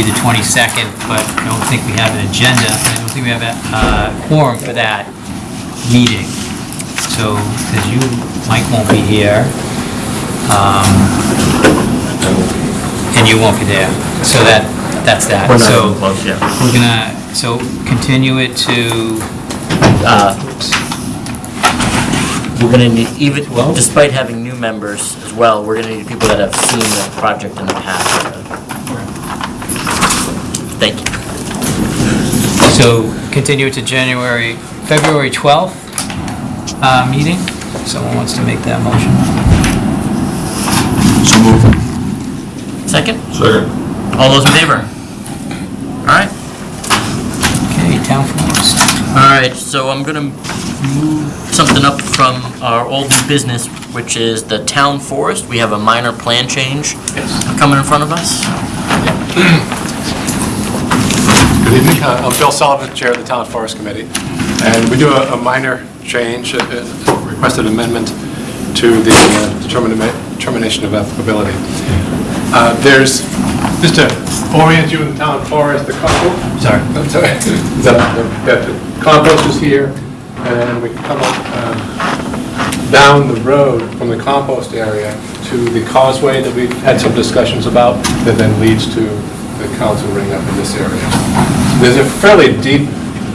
be the 22nd, but I don't think we have an agenda, I don't think we have a uh, quorum for that meeting. So, because you, Mike won't be here, um, and you won't be there, so that, that's that. We're not So, even close yet. we're gonna, so continue it to, Uh, We're gonna need, even, Well- despite having new members as well, we're gonna need people that have seen the project in the past. Thank you. So continue it to January, February 12th uh, meeting. Someone wants to make that motion? So moved. Second? Second. All those in favor? All right. Okay, town forest. All right, so I'm gonna move something up from our old new business, which is the town forest. We have a minor plan change coming in front of us. Good evening. Uh, I'm Bill Sullivan, Chair of the Town Forest Committee. And we do a a minor change, a a requested amendment to the uh, determination of applicability. Uh, There's, just to orient you in the town forest, the compost, sorry, I'm sorry, that that the compost is here, and we come up um, down the road from the compost area to the causeway that we've had some discussions about, that then leads to the council ring up in this area. There's a fairly deep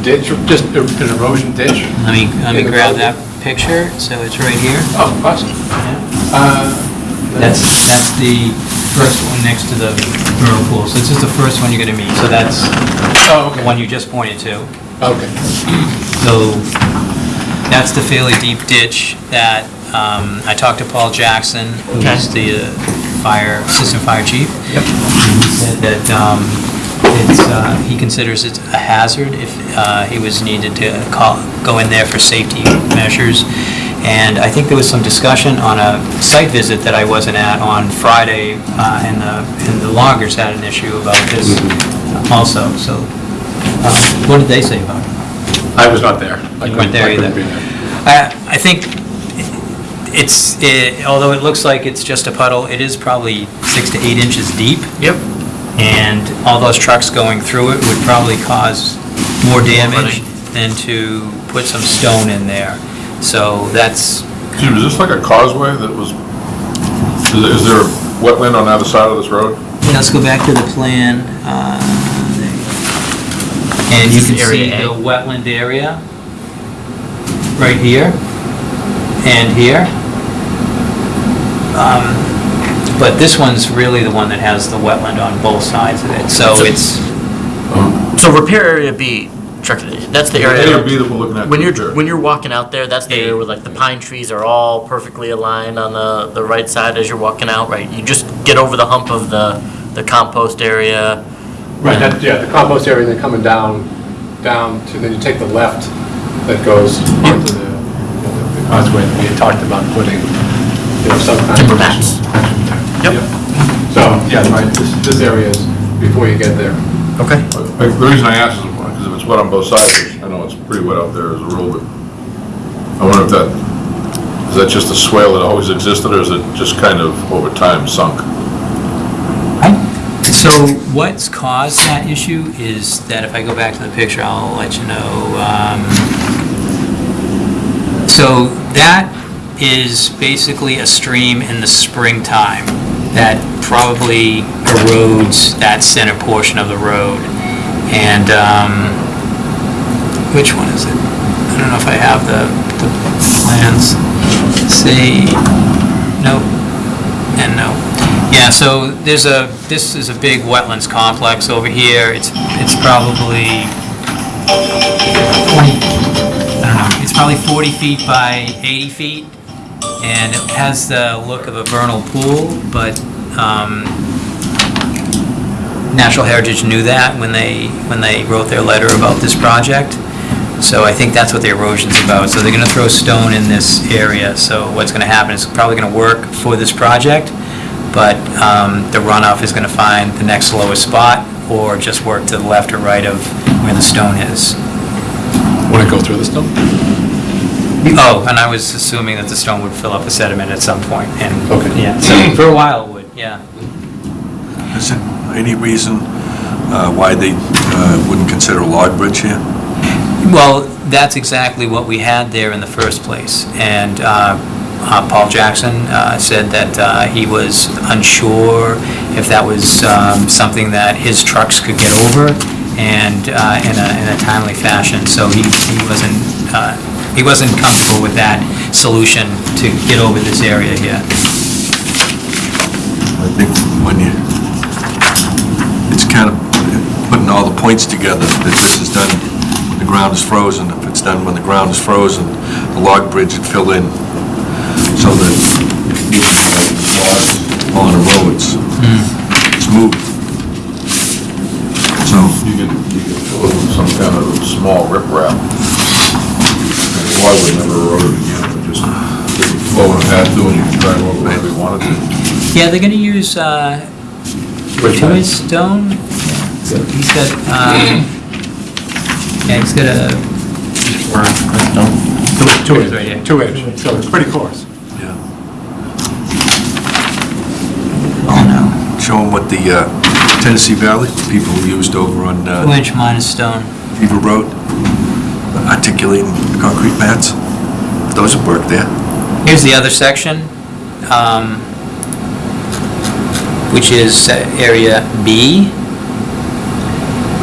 ditch, just an erosion ditch. Let me, let me grab that picture, so it's right here. Oh, awesome. Uh, That's, that's the first one next to the vernal pool, so this is the first one you're gonna meet, so that's Oh, the okay. one you just pointed to. Okay. So that's the fairly deep ditch that, um, I talked to Paul Jackson, who's the uh, fire, assistant fire chief. Yep. He said that, um, it's, uh, he considers it a hazard if, uh, he was needed to call, go in there for safety measures. And I think there was some discussion on a site visit that I wasn't at on Friday, uh, and the, and the loggers had an issue about this also, so, um, what did they say about it? I was not there. I You weren't there either. be there. I, I think it's, it- although it looks like it's just a puddle, it is probably six to eight inches deep, Yep. and all those trucks going through it would probably cause more damage than to put some stone in there. So that's, Excuse me, is this like a causeway that was, is there- is there a wetland on either side of this road? let's go back to the plan. uh, And you can is see area the wetland area, right here, and here. Um, But this one's really the one that has the wetland on both sides of it, so So- it's, So repair area B, Chuck, that's the area. A or B that we're looking at? When you're, when you're walking out there, that's the area where like the pine trees are all perfectly aligned on the, the right side as you're walking out, right? You just get over the hump of the, the compost area. Right, that, yeah, the compost area, and then coming down, down to, then you take the left that goes onto the, you know, the causeway that we had talked about putting, you know, some kind of. Timber. Yep. So, yeah, right, this, this area is before you get there. Okay. Like, The reason I ask is because if it's wet on both sides, I know it's pretty wet out there as a rule, but I wonder if that, is that just a swale that always existed, or is it just kind of over time sunk? so what's caused that issue is that if I go back to the picture, I'll let you know. um, So that is basically a stream in the springtime that probably erodes that center portion of the road. And, um, which one is it? I don't know if I have the, the plans. See, no, and no. Yeah, so there's a, this is a big wetlands complex over here. It's, it's probably 20, I don't know, it's probably 40 feet by 80 feet, and it has the look of a vernal pool, but um, Natural Heritage knew that when they, when they wrote their letter about this project. So I think that's what the erosion's about. So they're gonna throw stone in this area, so what's gonna happen is probably gonna work for this project, but um, the runoff is gonna find the next lowest spot, or just work to the left or right of where the stone is. Want to go through the though? Oh, and I was assuming that the stone would fill up with sediment at some point, and, Okay. yeah, so for a while it would, yeah. Is there any reason uh, why they uh, wouldn't consider a log bridge here? Well, that's exactly what we had there in the first place. And uh, uh, Paul Jackson uh, said that uh, he was unsure if that was um, something that his trucks could get over and uh, in a in a timely fashion. So he he wasn't, uh, he wasn't comfortable with that solution to get over this area here. I think when you, it's kind of putting all the points together, that this is done, when the ground is frozen, if it's done when the ground is frozen, the log bridge would fill in, so that if you get logs on the roads, hmm. smooth. So, You can, you could fill it with some kind of small riprap. And Why would never erode it again, but just it flow in a path through and you can drive over wherever you wanted to. Yeah, they're going to use uh, Which one? Tuis stone. He's got, um, yeah, he's got a, Two It's right here. inch, two inch, so it's pretty coarse. yeah. oh no, Show them what the uh, Tennessee Valley people used over on uh, two inch minus stone. Beaver Road, articulating concrete pads. Those would work there. Here's the other section, um, which is uh, area B.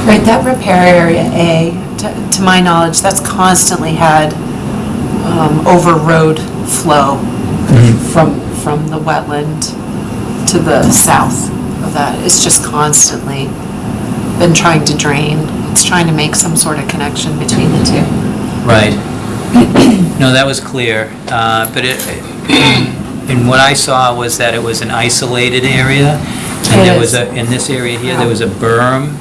Right, that repair area A, to- to my knowledge, that's constantly had um, over road flow from, from the wetland to the south of that. It's just constantly been trying to drain. It's trying to make some sort of connection between the two. Right. No, that was clear, uh, but it, and what I saw was that it was an isolated area, and It there was a, in this area here, there was a berm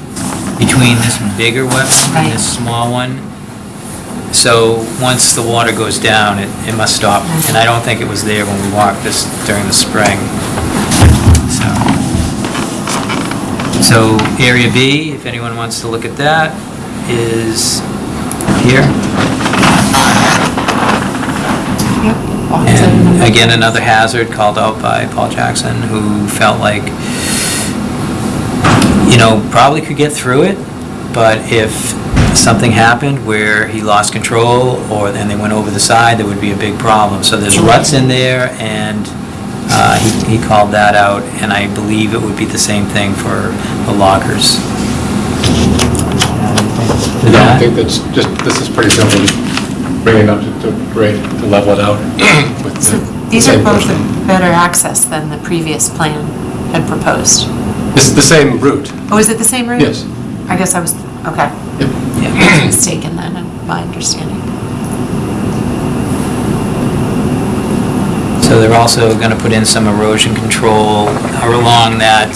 between this bigger wetland and this small one. So, once the water goes down, it, it must stop, and I don't think it was there when we walked this during the spring, so. So, Area B, if anyone wants to look at that, is here. Yep. lots of And again, another hazard called out by Paul Jackson, who felt like, you know, probably could get through it, but if something happened where he lost control, or then they went over the side, there would be a big problem. So there's ruts in there, and uh, he he called that out, and I believe it would be the same thing for the lockers. Yeah, I don't think that's just, this is pretty simple, bring it up to to grade, to level it out with So the These are same both person. better access than the previous plan had proposed. This is the same route, Oh, is it the same route? yes. I guess I was, okay. Yep. Yeah. mistaken then in my understanding. So they're also going to put in some erosion control along that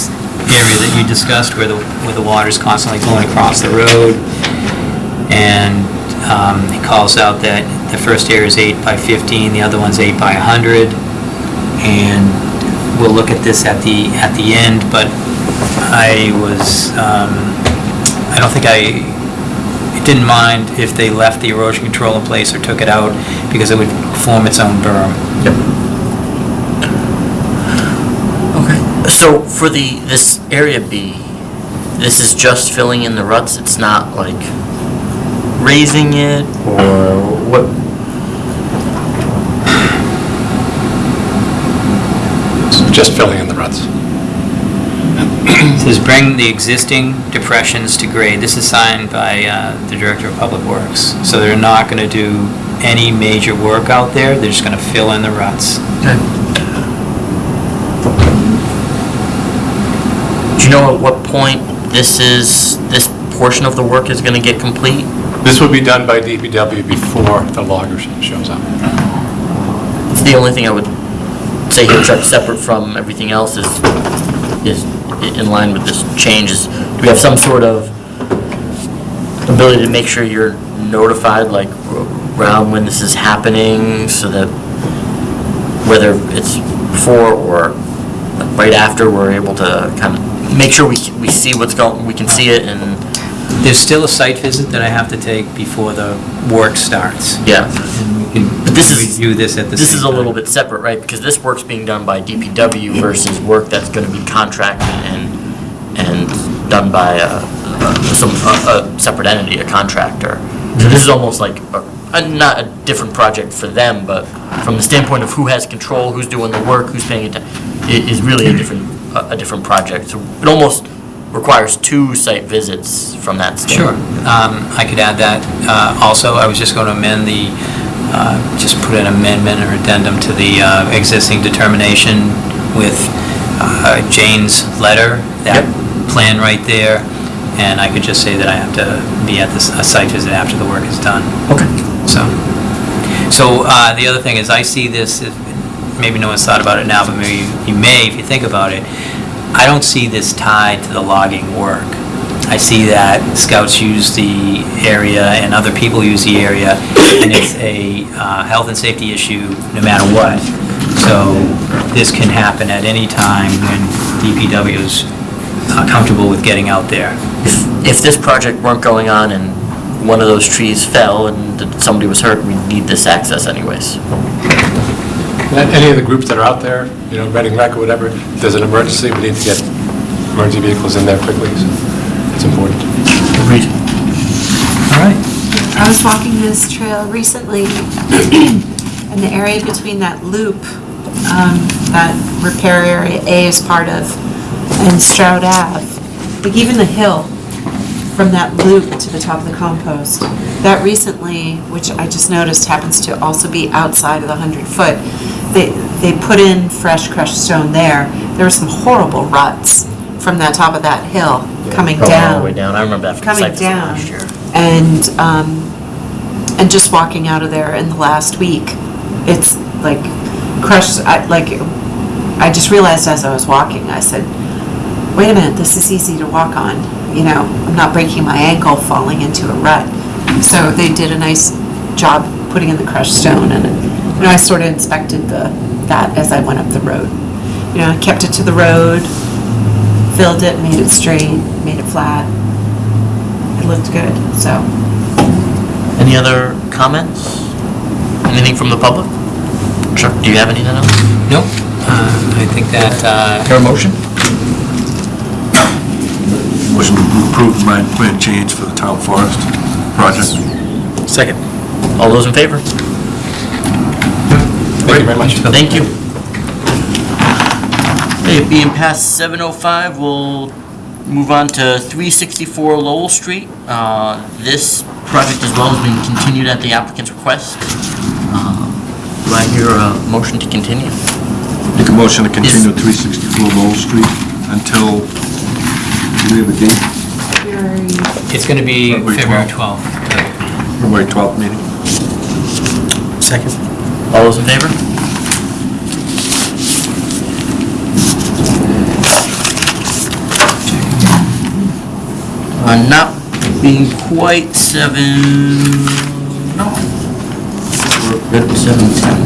area that you discussed where the, where the water's constantly going across the road. And um, he calls out that the first area is 8 by 15, the other one's 8 by 100. And we'll look at this at the, at the end, but I was, um, I don't think I didn't mind if they left the erosion control in place or took it out because it would form its own berm. Okay. So for the, this area B, this is just filling in the ruts, it's not like raising it or what? It's Just filling in the ruts. It Says bring the existing depressions to grade. This is signed by uh, the Director of Public Works. So they're not going to do any major work out there, they're just going to fill in the ruts. Do you know at what point this is, this portion of the work is gonna get complete? This will be done by DPW before the logger shows up. It's the only thing I would say here, separate from everything else is, is in line with this change is, do we have some sort of ability to make sure you're notified, like, around when this is happening, so that whether it's before or right after, we're able to kind of make sure we, we see what's going, we can see it and, There's still a site visit that I have to take before the work starts. yeah. And we can But this is- review this at the same time. This is a little bit separate, right? Because this work's being done by DPW versus work that's gonna be contracted and, and done by a, a- some, a a separate entity, a contractor. So this is almost like, a- a- not a different project for them, but from the standpoint of who has control, who's doing the work, who's paying attention, it is really a different, a a different project. So it almost requires two site visits from that Sure, standpoint. um, I could add that. Uh, Also, I was just going to amend the, uh, just put an amendment or addendum to the uh, existing determination with uh, Jane's letter, that plan right there, and I could just say that I have to be at this, a site visit after the work is done. Okay. So, so uh, the other thing is, I see this, if- maybe no one's thought about it now, but maybe you may if you think about it. I don't see this tied to the logging work. I see that scouts use the area and other people use the area, and it's a uh, health and safety issue no matter what. So this can happen at any time when DPW is uh, comfortable with getting out there. If, if this project weren't going on and one of those trees fell and somebody was hurt, we'd need this access anyways. And Any of the groups that are out there, you know, Reading Rec or whatever, if there's an emergency, we need to get emergency vehicles in there quickly, so it's important. Agreed. All right. I was walking this trail recently, and the area between that loop, um, that repair area A is part of, and Stroud Ave, like even the hill from that loop to the top of the compost, that recently, which I just noticed happens to also be outside of the 100-foot, they, they put in fresh crushed stone there. There were some horrible ruts from that top of that hill coming Going down all the way down, I remember that from the coming site visit down. last year. And, um, and just walking out of there in the last week, it's like crushed, I, like, I just realized as I was walking, I said, wait a minute, this is easy to walk on, you know, I'm not breaking my ankle falling into a rut. So they did a nice job putting in the crushed stone and, you know, I sort of inspected the, that as I went up the road. You know, I kept it to the road, filled it, made it straight, made it flat. It looked good, so. Any other comments? Anything from the public? Chuck, do you have anything else? No. Uh, I think that, uh, Your motion? Motion to approve the mine plan change for the town forest project. Second. All those in favor? Thank you very much. Thank you. Okay, being past 7:05, we'll move on to 364 Lowell Street. Uh, This project as well has been continued at the applicant's request. Uh, Do I hear a motion to continue? Make a motion to continue 364 Lowell Street until, do we have a date? it's going to be February February 12th. 12th. February 12th meeting? Second. All those in favor? Uh, not being quite seven, no. We're good seven ten.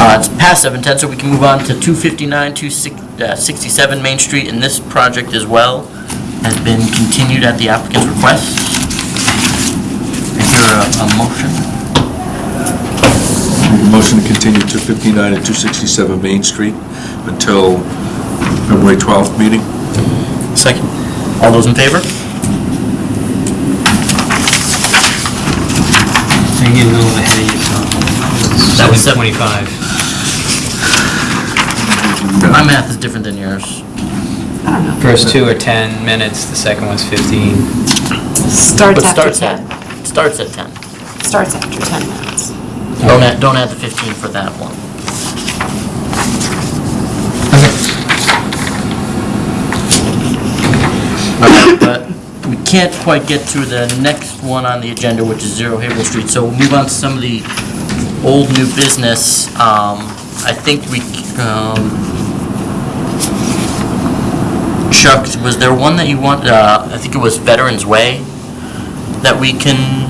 Uh, it's past seven ten, so we can move on to two fifty-nine, two sixty-seven Main Street, and this project as well has been continued at the applicant's request. I hear a, a motion. Make a motion to continue 259 and 267 Main Street until February 12th meeting? Second. All those in favor? You're getting a little ahead of yourself. That was seven- 725. My math is different than yours. I don't know. First two are 10 minutes, the second one's 15. Starts But after starts 10. at, starts at 10. Starts after 10 minutes. Don't add, don't add the 15 for that one. Okay, But we can't quite get to the next one on the agenda, which is Zero Haverhill Street, so we'll move on to some of the old new business. Um, I think we, um, Chuck, was there one that you want, uh, I think it was Veterans Way, that we can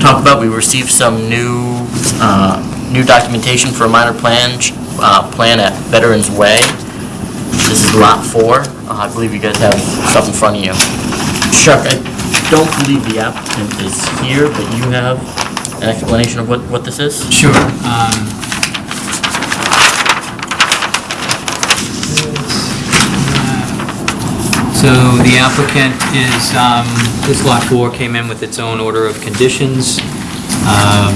talk about? We received some new, uh, new documentation for a minor plan, uh, plan at Veterans Way. This is lot four. Uh, I believe you guys have stuff in front of you. Chuck, I don't believe the applicant is here, but you have an explanation of what, what this is? Sure. um, So the applicant is, um, this lot four came in with its own order of conditions. Um,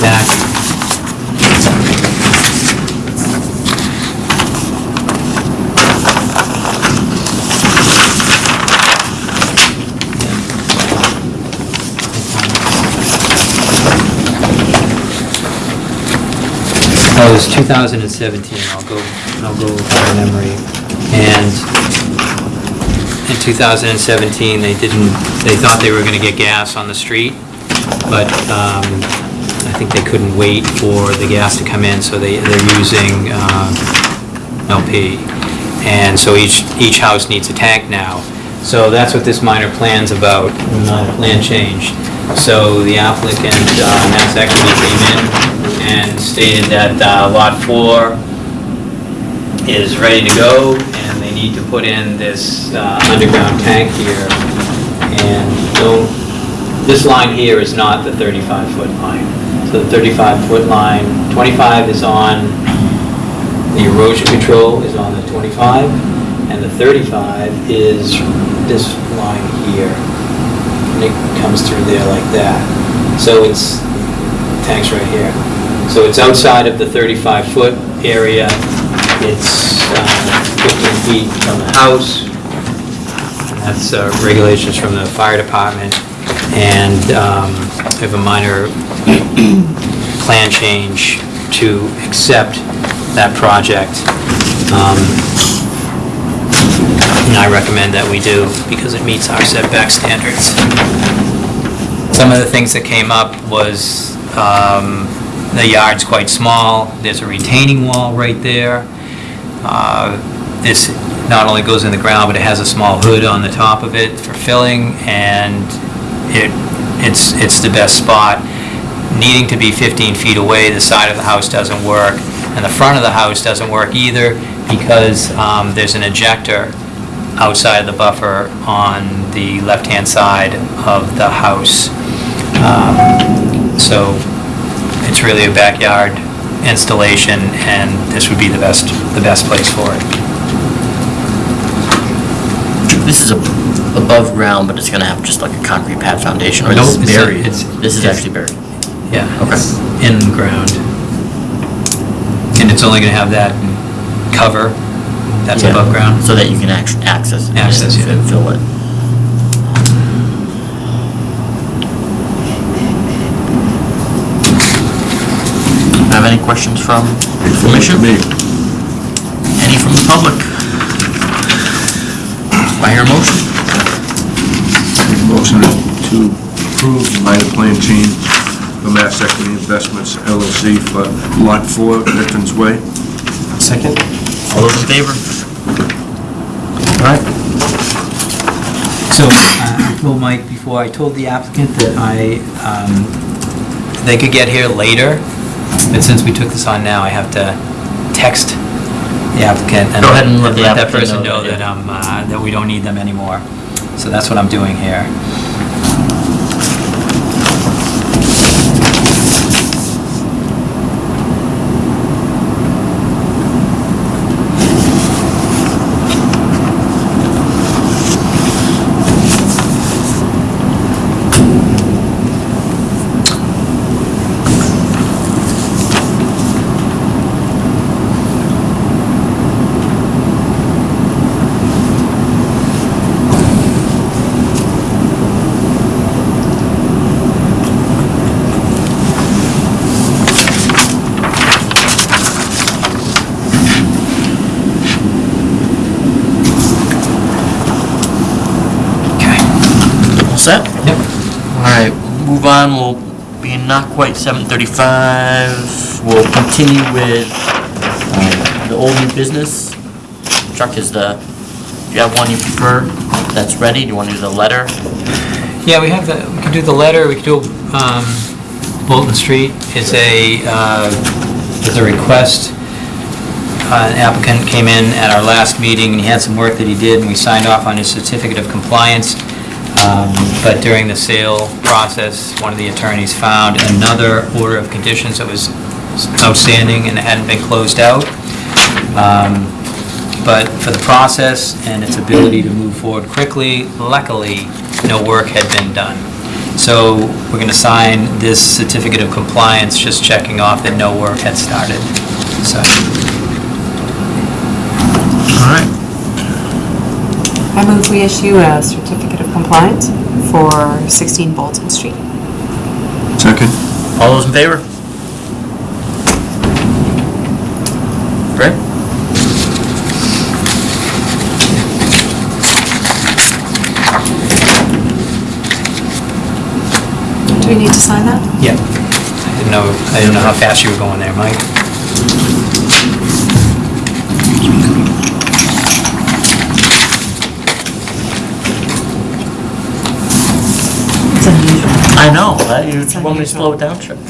That Oh, it was 2017, I'll go, I'll go by memory. And in 2017, they didn't, they thought they were gonna get gas on the street, but um, think they couldn't wait for the gas to come in, so they, they're using uh, LP. And so each, each house needs a tank now. So that's what this minor plan's about, minor plan change. So the applicant, uh, Mass Equity came in and stated that uh, Lot 4 is ready to go, and they need to put in this uh, underground tank here. And don't, this line here is not the 35-foot line. So the 35-foot line, 25 is on, the erosion control is on the 25, and the 35 is this line here. And it comes through there like that. So it's, tank's right here. So it's outside of the 35-foot area. It's uh, 15 feet from the house. That's uh, regulations from the fire department. And um, I have a minor plan change to accept that project. Um, And I recommend that we do because it meets our setback standards. Some of the things that came up was um, the yard's quite small, there's a retaining wall right there. Uh, This not only goes in the ground, but it has a small hood on the top of it for filling, and it, it's, it's the best spot. Needing to be 15 feet away, the side of the house doesn't work, and the front of the house doesn't work either because um, there's an ejector outside of the buffer on the left-hand side of the house. Um, So it's really a backyard installation, and this would be the best, the best place for it. This is a- above ground, but it's gonna have just like a concrete pad foundation, or this is it's buried? it's- This is it's- actually buried. Yeah. Okay. it's In the ground. And it's only gonna have that cover that's Yeah, above ground. So that you can act- access it. and Access, yeah. fi- Fill it. Have any questions from the commission? Me. Any from the public? Do I hear a motion? Motion to approve the minor plan change for Mass Equity Investments LLC for Lot 4, Veterans Way. Second? All those in favor? All right. So uh, I told Mike before, I told the applicant that I, um, they could get here later, but since we took this on now, I have to text the applicant and Go ahead and let the that applicant person know know that, that, yeah. um, uh, that we don't need them anymore. So that's what I'm doing here. Okay. All set? Yep. All right, move on, we'll be not quite 7:35. We'll continue with um, the old new business. Chuck, is the, do you have one you prefer that's ready? Do you want to do the letter? Yeah, we have the, we can do the letter, we can do um, Bolton Street. It's a, uh, it's a request. Uh, An applicant came in at our last meeting, and he had some work that he did, and we signed off on his certificate of compliance. Um, But during the sale process, one of the attorneys found another order of conditions that was outstanding and hadn't been closed out. Um, but for the process and its ability to move forward quickly, luckily, no work had been done. So we're going to sign this certificate of compliance, just checking off that no work had started. So, All right. I move we issue a certificate of compliance for 16 Bolton Street. Second? All those in favor? Great. Do we need to sign that? yeah. I didn't know, I didn't know how fast you were going there, Mike. It's unusual. I know, that, you want me to slow it down, Chuck?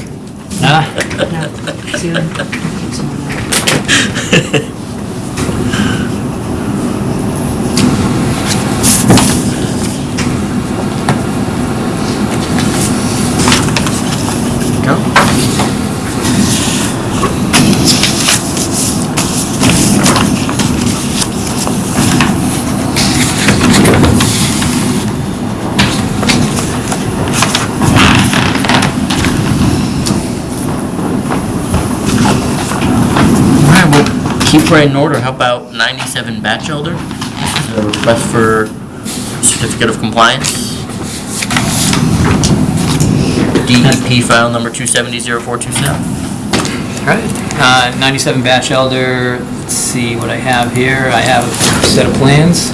Ah, No, zero. Go. All right, well, keep right in order. How about 97 Batchelder? This is a request for certificate of compliance. DEP file number 2700427. All right, Uh, 97 Batch Elder, let's see what I have here. I have a set of plans.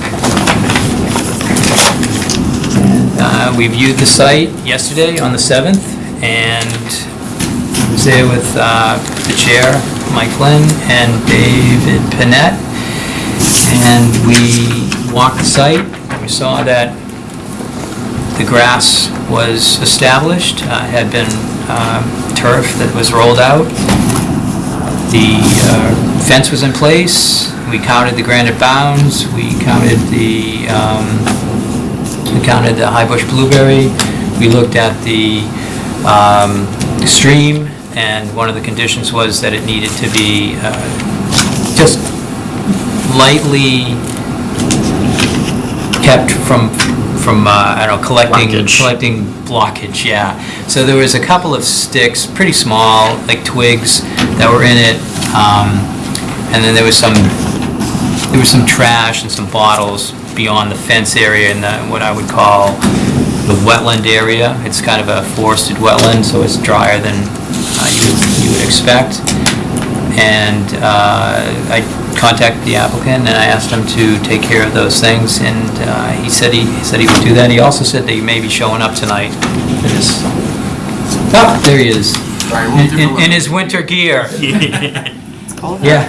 Uh, We viewed the site yesterday on the 7th, and I was there with uh, the chair, Mike Flynn, and David Panett, and we walked the site. We saw that the grass was established, uh, had been um, turf that was rolled out. The uh, fence was in place. We counted the granite bounds. We counted the, um, we counted the high bush blueberry. We looked at the um, stream, and one of the conditions was that it needed to be uh, just lightly kept from, from, uh, I don't know, collecting, Blockage. collecting blockage, yeah. So there was a couple of sticks, pretty small, like twigs, that were in it. um, And then there was some, there was some trash and some bottles beyond the fence area in the, what I would call the wetland area. It's kind of a forested wetland, so it's drier than you would- expect. And uh, I contacted the applicant, and I asked him to take care of those things, and uh, he said he, he said he would do that. He also said that he may be showing up tonight for this. Oh, there he is, in- in in his winter gear. It's cold. Yeah.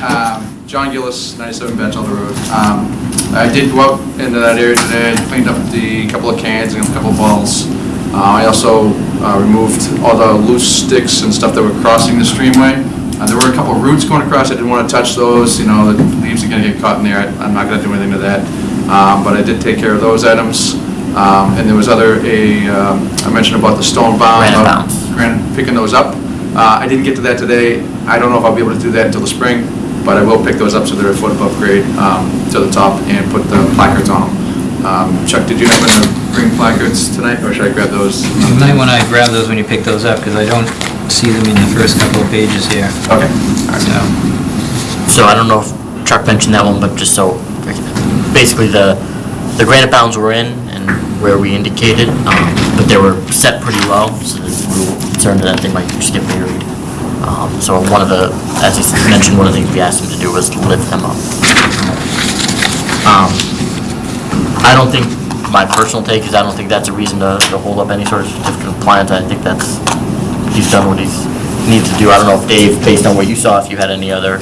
Um, John Gillis, 97 Batchelder Road. Um, I did go out into that area today, cleaned up the couple of cans and a couple of bottles. Uh, I also uh, removed all the loose sticks and stuff that were crossing the streamway. Uh, There were a couple of roots going across, I didn't want to touch those, you know, the leaves are going to get caught in there, I- I'm not going to do anything to that. Um, But I did take care of those items. Um, And there was other, a, um, I mentioned about the stone bound. Granite bounds. granite, picking those up. Uh, I didn't get to that today. I don't know if I'll be able to do that until the spring, but I will pick those up so they're a foot above grade um, to the top and put the placards on them. Um, Chuck, did you happen to bring placards tonight, or should I grab those? You might want to grab those when you pick those up, because I don't see them in the first couple of pages here, Okay. all right. so. So I don't know if Chuck mentioned that one, but just so, basically the, the granite bounds were in and where we indicated, um, but they were set pretty low, so we were concerned that they might just get buried. Um, So one of the, as he mentioned, one of the things we asked him to do was lift them up. Um, I don't think, my personal take is I don't think that's a reason to, to hold up any sort of certificate of compliance. I think that's, he's done what he's needs to do. I don't know if Dave, based on what you saw, if you had any other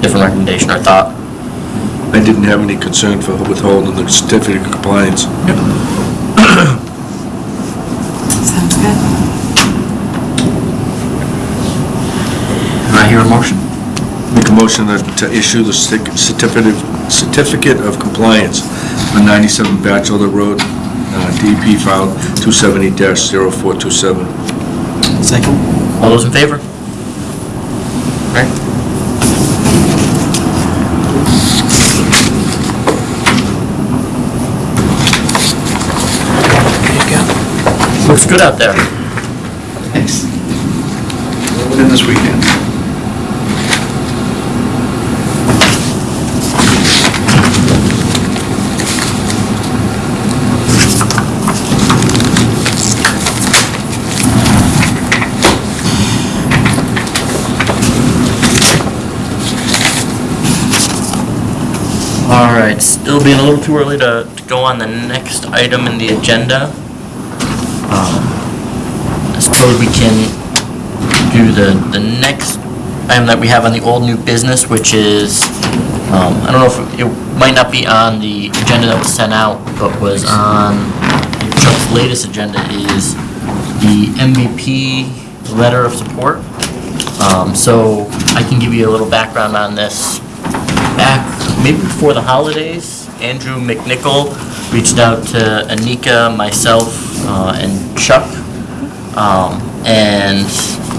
different recommendation or thought. I didn't have any concern for withholding the certificate of compliance. Sounds good. Can I hear a motion? Make a motion to to issue the cer- certificate, certificate of compliance on 97 Batchelder Road, uh, DP file 270-0427. Second. All those in favor? All right. Looks good out there. Thanks. in this weekend. All right, still being a little too early to, to go on the next item in the agenda. Um, I suppose we can do the, the next item that we have on the old new business, which is, um, I don't know if, it might not be on the agenda that was sent out, but was on Chuck's latest agenda is the MVP letter of support. Um, so I can give you a little background on this back maybe before the holidays, Andrew McNichol reached out to Anika, myself, uh, and Chuck, um, and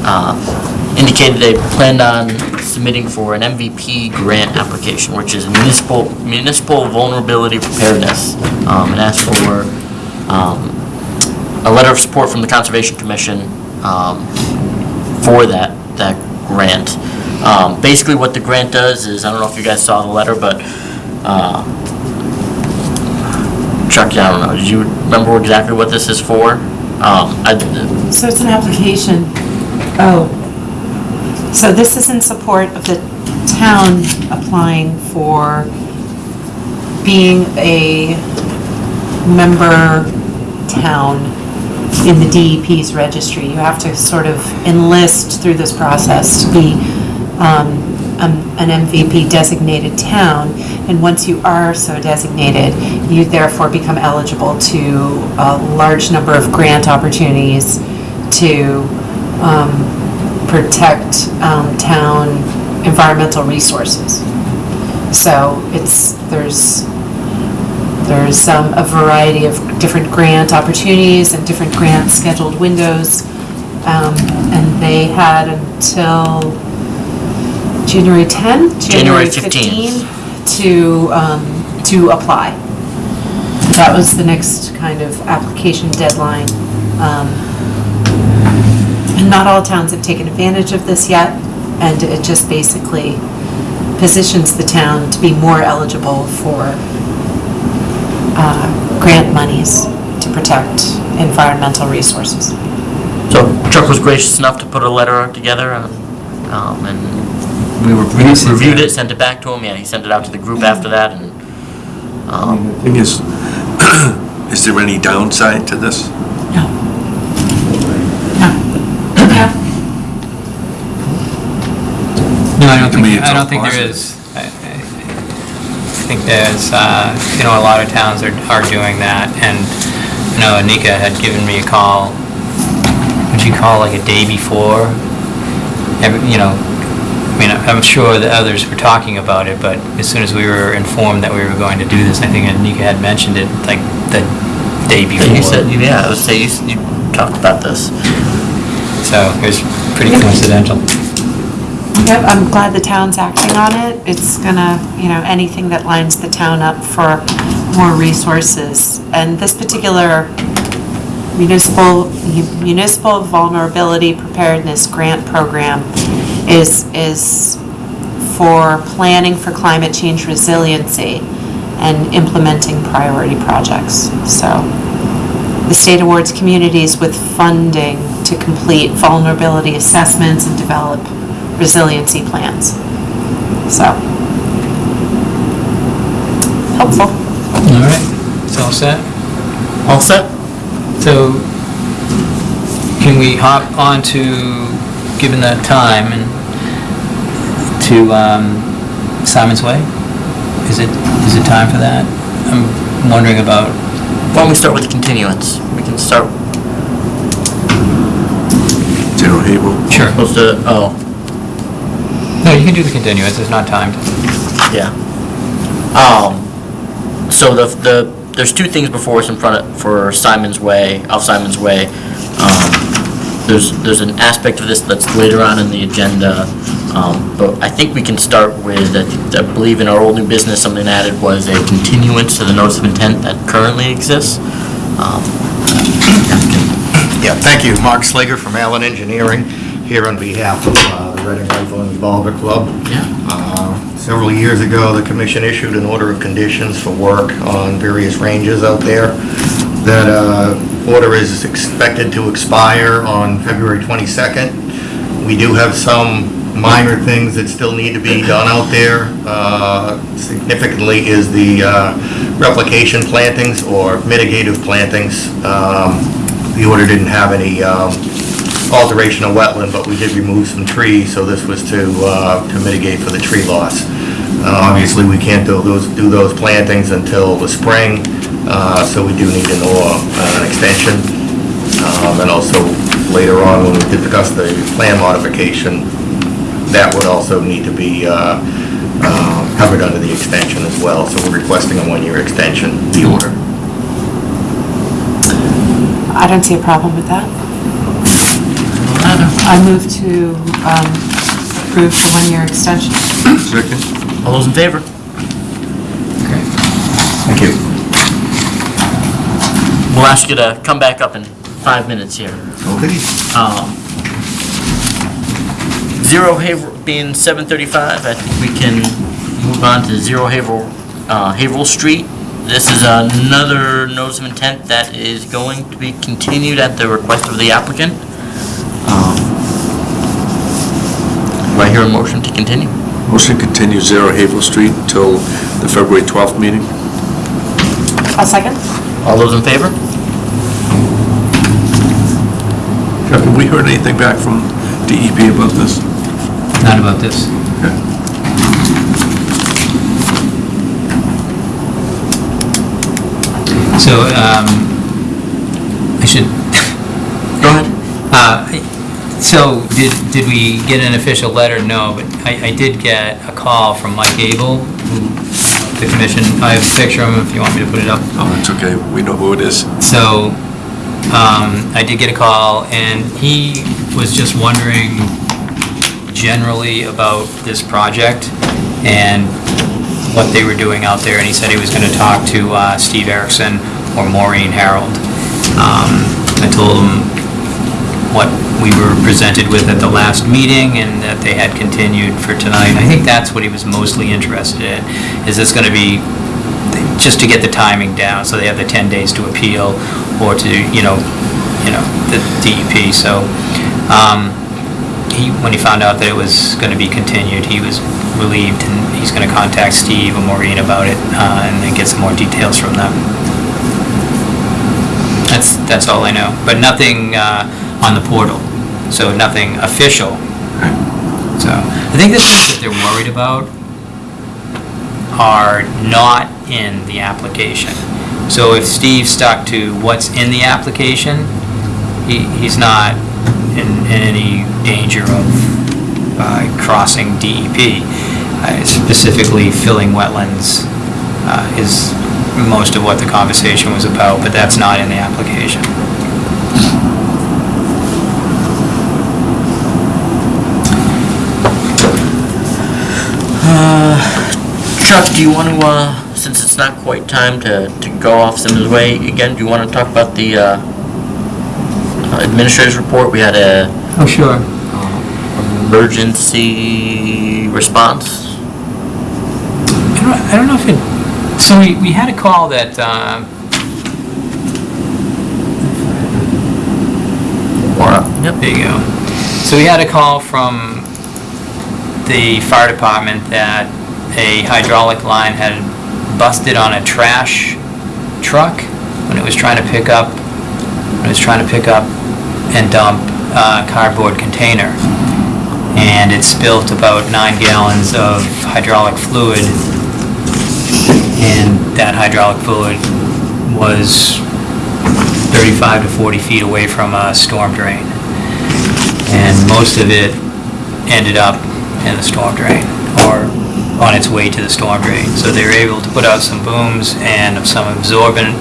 uh, indicated they planned on submitting for an MVP grant application, which is municipal municipal vulnerability preparedness, um, and asked for um, a letter of support from the Conservation Commission um, for that, that grant. Um, Basically, what the grant does is, I don't know if you guys saw the letter, but, uh, Chuck, I don't know, do you remember exactly what this is for? Um, I- So it's an application, oh. So this is in support of the town applying for being a member town in the DEP's registry. You have to sort of enlist through this process to be um, um, an MVP designated town. And once you are so designated, you therefore become eligible to a large number of grant opportunities to um, protect um, town environmental resources. So it's, there's, there's um, a variety of different grant opportunities and different grant scheduled windows. Um, And they had until January 10? January 15th. To, um, to apply. That was the next kind of application deadline. Um, And not all towns have taken advantage of this yet, and it just basically positions the town to be more eligible for uh, grant monies to protect environmental resources. So Chuck was gracious enough to put a letter together, and, um, and we reviewed Recent, reviewed yeah. it, sent it back to him, yeah, he sent it out to the group after that, and, um, The thing is, is there any downside to this? No. No. No, I don't To me, think, it's I all don't think there positive. is. I I- I think there's, uh, you know, a lot of towns are, are doing that, and, you know, Anika had given me a call, what'd you call, like a day before? Every, you know, I mean, I'm sure the others were talking about it, but as soon as we were informed that we were going to do this, I think Anika had mentioned it, like, the day before. you said, yeah, I would say you, you talked about this. So it was pretty coincidental. Yep, I'm glad the town's acting on it. It's gonna, you know, anything that lines the town up for more resources. And this particular municipal, municipal vulnerability preparedness grant program is, is for planning for climate change resiliency and implementing priority projects. So the state awards communities with funding to complete vulnerability assessments and develop resiliency plans. So, helpful. All right, it's all set? All set? So, can we hop on to, given that time, and to um, Simon's Way? Is it, is it time for that? I'm wondering about, Why don't we start with the continuance? We can start, General Havel? sure. supposed to, oh, No, you can do the continuance, it's not timed. Yeah. Um, so the, the, there's two things before us in front of, for Simon's Way, off Simon's Way. Um, there's, there's an aspect of this that's later on in the agenda, um, but I think we can start with, I I believe in our old new business, something added was a continuance to the notice of intent that currently exists. Um, Yeah, thank you. Mark Slager from Allen Engineering, here on behalf of uh, the Reading Rifle and Revolver Club. Uh, Several years ago, the commission issued an order of conditions for work on various ranges out there. That uh, order is expected to expire on February 22nd. We do have some minor things that still need to be done out there. Uh, Significantly is the uh, replication plantings or mitigative plantings. Um, The order didn't have any um, alteration of wetland, but we did remove some trees, so this was to uh, to mitigate for the tree loss. Uh, Obviously, we can't do those, do those plantings until the spring, uh, so we do need an or, an extension. Um, And also, later on, when we discuss the plan modification, that would also need to be uh, uh, covered under the extension as well, so we're requesting a one-year extension, the order. I don't see a problem with that. I move to um, approve the one-year extension. Second? All those in favor? Okay. Thank you. We'll ask you to come back up in five minutes here. Okay. Um, Zero Haverhill, being 7:35, I think we can move on to Zero Haverhill, uh, Haverhill Street. This is another notice of intent that is going to be continued at the request of the applicant. Um, Do I hear a motion to continue? Motion continue Zero Haverhill Street until the February 12th meeting. A second? All those in favor? Jeff, have we heard anything back from DEP about this? Not about this. So, um, I should, Go ahead. uh, so did, did we get an official letter? No, but I, I did get a call from Mike Abel, who, the commission, I have a picture of him if you want me to put it up. Oh, it's okay, we know who it is. So, um, I did get a call, and he was just wondering generally about this project and what they were doing out there, and he said he was gonna talk to, uh, Steve Erickson or Maureen Harold. Um, I told him what we were presented with at the last meeting and that they had continued for tonight. I think that's what he was mostly interested in. Is this gonna be just to get the timing down, so they have the 10 days to appeal, or to, you know, you know, the DEP, so, um, he, when he found out that it was gonna be continued, he was relieved, and he's gonna contact Steve or Maureen about it, uh, and then get some more details from them. That's, that's all I know, but nothing, uh, on the portal, so nothing official. So, I think the things that they're worried about are not in the application. So if Steve stuck to what's in the application, he, he's not in, in any danger of uh, crossing DEP. Uh, Specifically, filling wetlands uh, is most of what the conversation was about, but that's not in the application. Chuck, do you want to, uh, since it's not quite time to, to go off Simmons Way again, do you want to talk about the, uh, uh, administrator's report? We had a Oh, sure. emergency response. I don't, I don't know if it, so we, we had a call that, um, Yep. There you go. So we had a call from the fire department that a hydraulic line had busted on a trash truck when it was trying to pick up, when it was trying to pick up and dump a cardboard container. And it spilt about nine gallons of hydraulic fluid. And that hydraulic fluid was 35 to 40 feet away from a storm drain. And most of it ended up in the storm drain, or on its way to the storm drain. So they were able to put out some booms and some absorbent,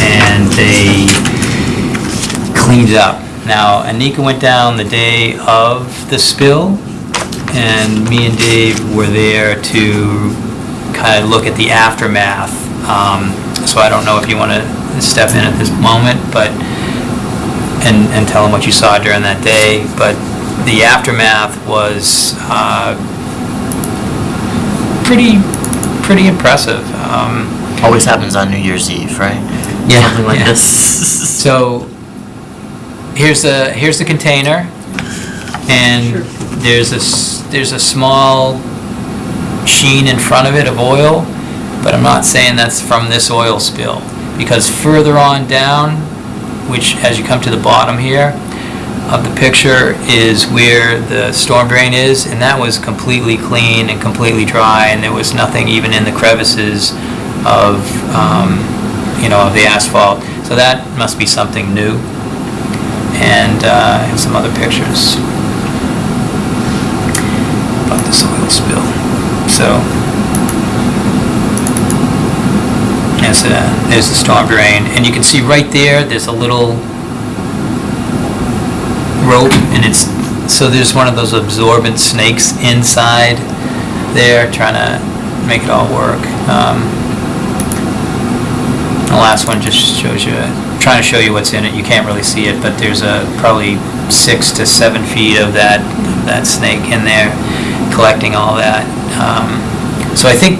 and they cleaned it up. Now, Anika went down the day of the spill, and me and Dave were there to kind of look at the aftermath. Um, So I don't know if you want to step in at this moment, but and, and tell them what you saw during that day, but the aftermath was, uh, pretty, pretty impressive. Um, Always happens on New Year's Eve, right? Yeah, Something like yeah. this. So, here's the, here's the container, and there's a, s- there's a small sheen in front of it of oil, but I'm not saying that's from this oil spill, because further on down, which, as you come to the bottom here of the picture, is where the storm drain is, and that was completely clean and completely dry, and there was nothing even in the crevices of, um, you know, of the asphalt. So that must be something new. And, uh, and some other pictures about this oil spill. So, there's the storm drain, and you can see right there, there's a little rope, and it's, so there's one of those absorbent snakes inside there, trying to make it all work. Um, The last one just shows you, trying to show you what's in it, you can't really see it, but there's a, probably six to seven feet of that, that snake in there, collecting all that. Um, So I think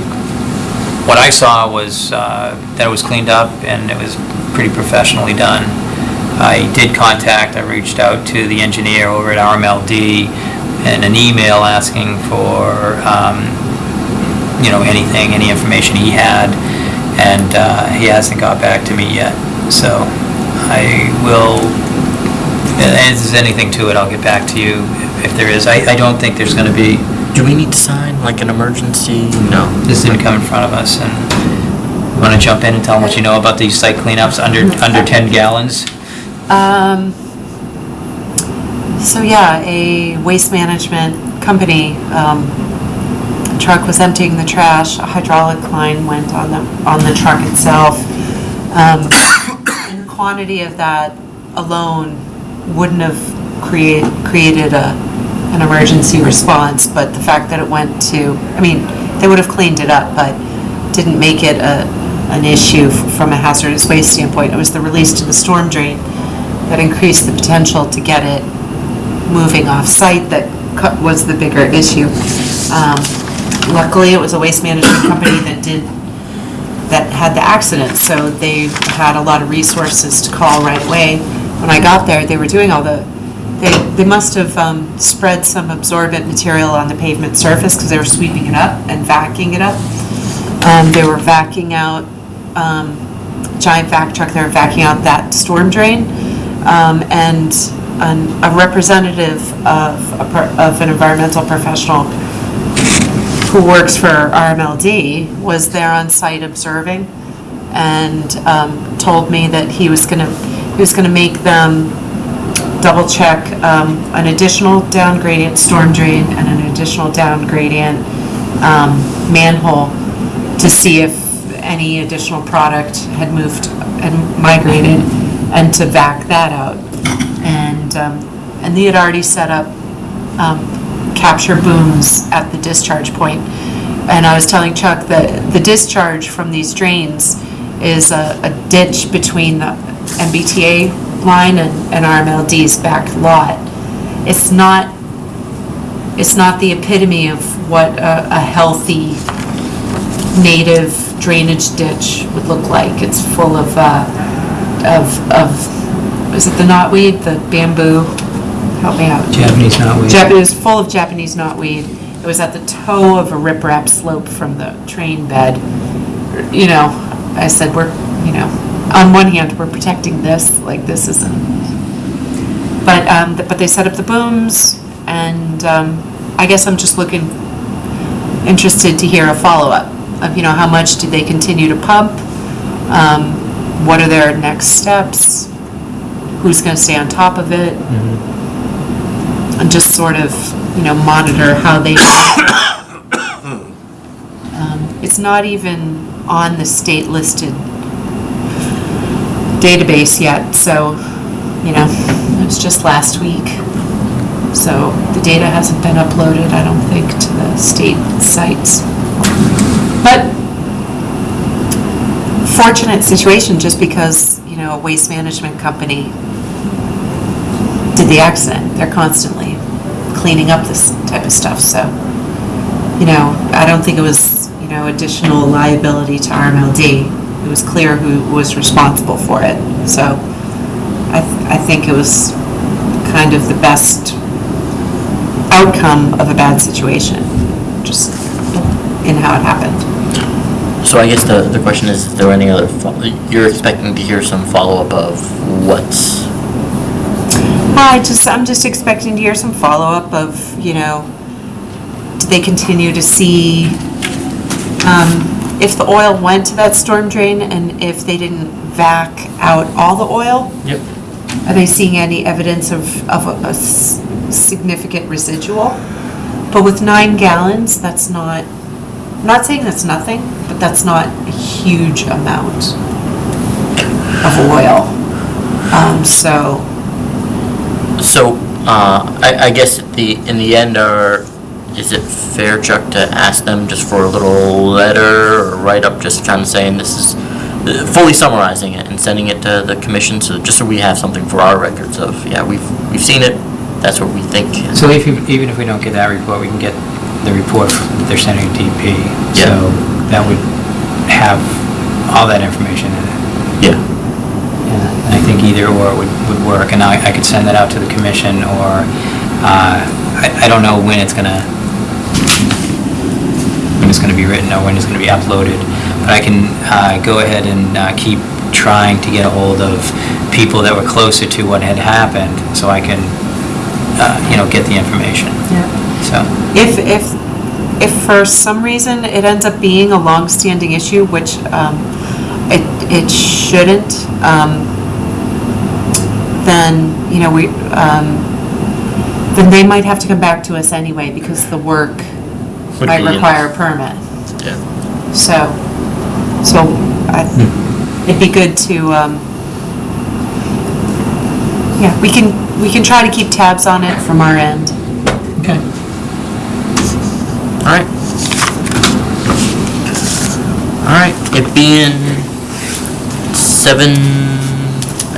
what I saw was uh, that it was cleaned up and it was pretty professionally done. I did contact, I reached out to the engineer over at RMLD in an email asking for, um, you know, anything, any information he had, and uh, he hasn't got back to me yet. So I will, if there's anything to it, I'll get back to you if there is. I I don't think there's going to be, Do we need to sign like an emergency? No. this didn't come in front of us, and want to jump in and tell them what you know about these site cleanups under, under 10 gallons? Um, so yeah, a waste management company, um, truck was emptying the trash, a hydraulic line went on the, on the truck itself. Um, and the quantity of that alone wouldn't have create, created a, an emergency response, but the fact that it went to, I mean, they would have cleaned it up, but didn't make it a, an issue from a hazardous waste standpoint. It was the release to the storm drain that increased the potential to get it moving off-site that was the bigger issue. Um, Luckily, it was a waste management company that did, that had the accident, so they had a lot of resources to call right away. When I got there, they were doing all the, they, they must have um, spread some absorbent material on the pavement surface because they were sweeping it up and vacuuming it up. Um, They were vacuuming out, um, giant vac truck, they were vacuuming out that storm drain. Um, And an- a representative of, a of an environmental professional who works for RMLD was there on site observing and um, told me that he was going to, he was going to make them double check um, an additional down gradient storm drain and an additional down gradient um, manhole to see if any additional product had moved and migrated and to vac that out. And, um, and they had already set up um, capture booms at the discharge point. And I was telling Chuck that the discharge from these drains is a a ditch between the MBTA line and and RMLD's back lot. It's not, it's not the epitome of what a a healthy native drainage ditch would look like. It's full of, uh, of, of, is it the knotweed, the bamboo? Help me out. Japanese knotweed. Jap- it was full of Japanese knotweed. It was at the toe of a riprap slope from the train bed. You know, I said, we're, you know, on one hand, we're protecting this, like this isn't. But, um, th- but they set up the booms and, um, I guess I'm just looking, interested to hear a follow-up of, you know, how much did they continue to pump? Um, what are their next steps? Who's gonna stay on top of it? and just sort of, you know, monitor how they. Um, It's not even on the state-listed database yet, so, you know, it was just last week. So the data hasn't been uploaded, I don't think, to the state sites. But fortunate situation, just because, you know, a waste management company did the accident. They're constantly cleaning up this type of stuff, so, you know, I don't think it was, you know, additional liability to RMLD. It was clear who was responsible for it, so I, th- I think it was kind of the best outcome of a bad situation, just in how it happened. So I guess the, the question is, is there any other, fo- you're expecting to hear some follow-up of what's, I just, I'm just expecting to hear some follow-up of, you know, do they continue to see, um, if the oil went to that storm drain and if they didn't vac out all the oil? Yep. Are they seeing any evidence of, of a- a s- significant residual? But with nine gallons, that's not, I'm not saying that's nothing, but that's not a huge amount of oil. Um, so, so, uh, I, I guess at the, in the end, are, is it fair, Chuck, to ask them just for a little letter or write-up, just kind of saying this is, uh, fully summarizing it and sending it to the commission, so, just so we have something for our records of, yeah, we've, we've seen it, that's what we think. So if, you- even if we don't get that report, we can get the report from- that they're sending to DP. Yeah. So that would have all that information in it. Yeah. Yeah, And I think either or would, would work, and I, I could send that out to the commission, or, uh, I, I don't know when it's gonna, when it's gonna be written, or when it's gonna be uploaded, but I can, uh, go ahead and, uh, keep trying to get a hold of people that were closer to what had happened, so I can, uh, you know, get the information, yeah. So. If, if, if for some reason it ends up being a long-standing issue, which um, it, it shouldn't, um, then, you know, we, um, then they might have to come back to us anyway because the work Would might be in- require a permit. Yeah. So, so I, it'd be good to, um, yeah, we can, we can try to keep tabs on it from our end. Okay. Alright. Alright, it being 7,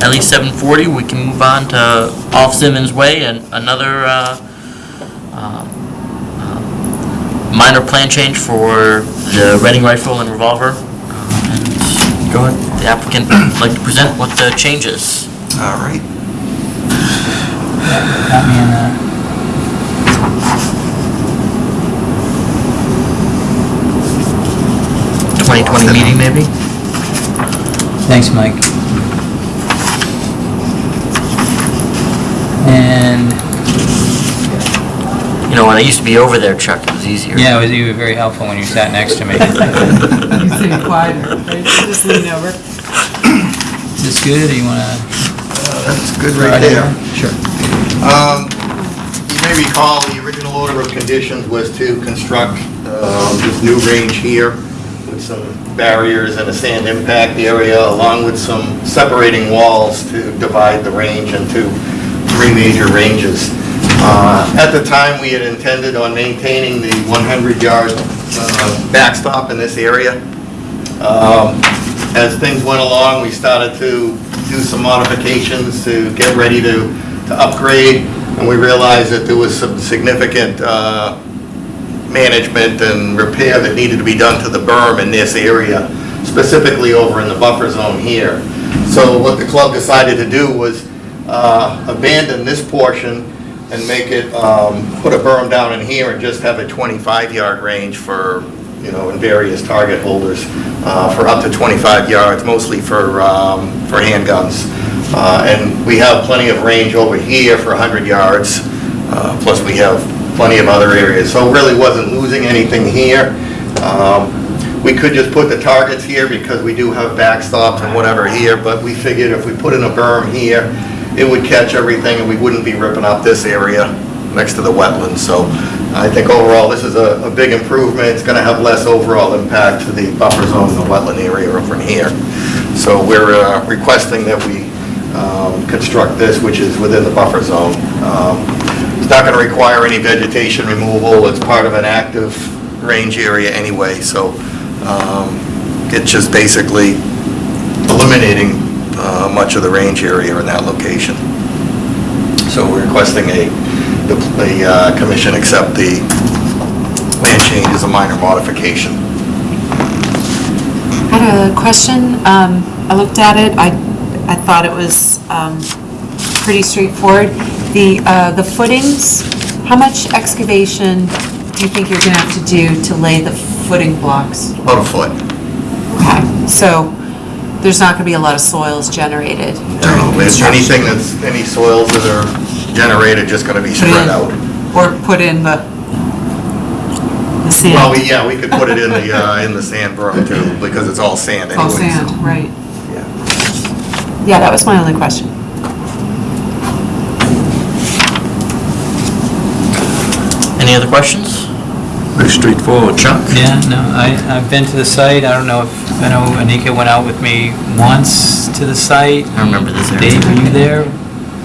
at least 7.40, we can move on to Off Simmons Way, and another uh, um, uh minor plan change for the Reading Rifle and Revolver. Uh, and Go ahead. The applicant would like to present what the change is. All right. Got me in there. Uh, 2020 meeting, maybe? Thanks, Mike. And you know, when I used to be over there, Chuck, it was easier. Yeah, it was, you were very helpful when you sat next to me. you seem quieter. Right? Just lean over. Is this good, Do you want to? Uh, that's good right there. Sure. Um, you may recall the original order of conditions was to construct uh, this new range here some barriers and a sand impact area, along with some separating walls to divide the range into three major ranges. Uh, At the time, we had intended on maintaining the 100-yard backstop in this area. Um, As things went along, we started to do some modifications to get ready to to upgrade, and we realized that there was some significant uh, management and repair that needed to be done to the berm in this area, specifically over in the buffer zone here. So what the club decided to do was uh, abandon this portion and make it, um, put a berm down in here and just have a 25-yard range for, you know, in various target holders, uh, for up to 25 yards, mostly for, um, for handguns. Uh, And we have plenty of range over here for 100 yards, uh, plus we have plenty of other areas. So really wasn't losing anything here. Um, We could just put the targets here because we do have backstops and whatever here, but we figured if we put in a berm here, it would catch everything and we wouldn't be ripping up this area next to the wetlands. So I think overall, this is a, a big improvement. It's gonna have less overall impact to the buffer zone the wetland area from here. So we're uh, requesting that we um, construct this, which is within the buffer zone. Um, Not gonna require any vegetation removal. It's part of an active range area anyway, so um, it's just basically eliminating uh, much of the range area in that location. So we're requesting a, the the, uh, commission accept the land change as a minor modification. I had a question. Um, I looked at it, I, I thought it was, um, pretty straightforward. The, uh, the footings, how much excavation do you think you're gonna have to do to lay the footing blocks? About a foot. Okay, so there's not gonna be a lot of soils generated during No, if construction? anything that's, any soils that are generated, just gonna be Put in- spread out. Or put in the, the sand? Well, we, yeah, we could put it in the, uh, in the sand berm too, because it's all sand It's all anyway. sand, right. Yeah. Yeah, that was my only question. Any other questions? Very straightforward. Chuck? Yeah, no, I, I've been to the site, I don't know if, I know Anika went out with me once to the site. I remember this area. Dave, were you there?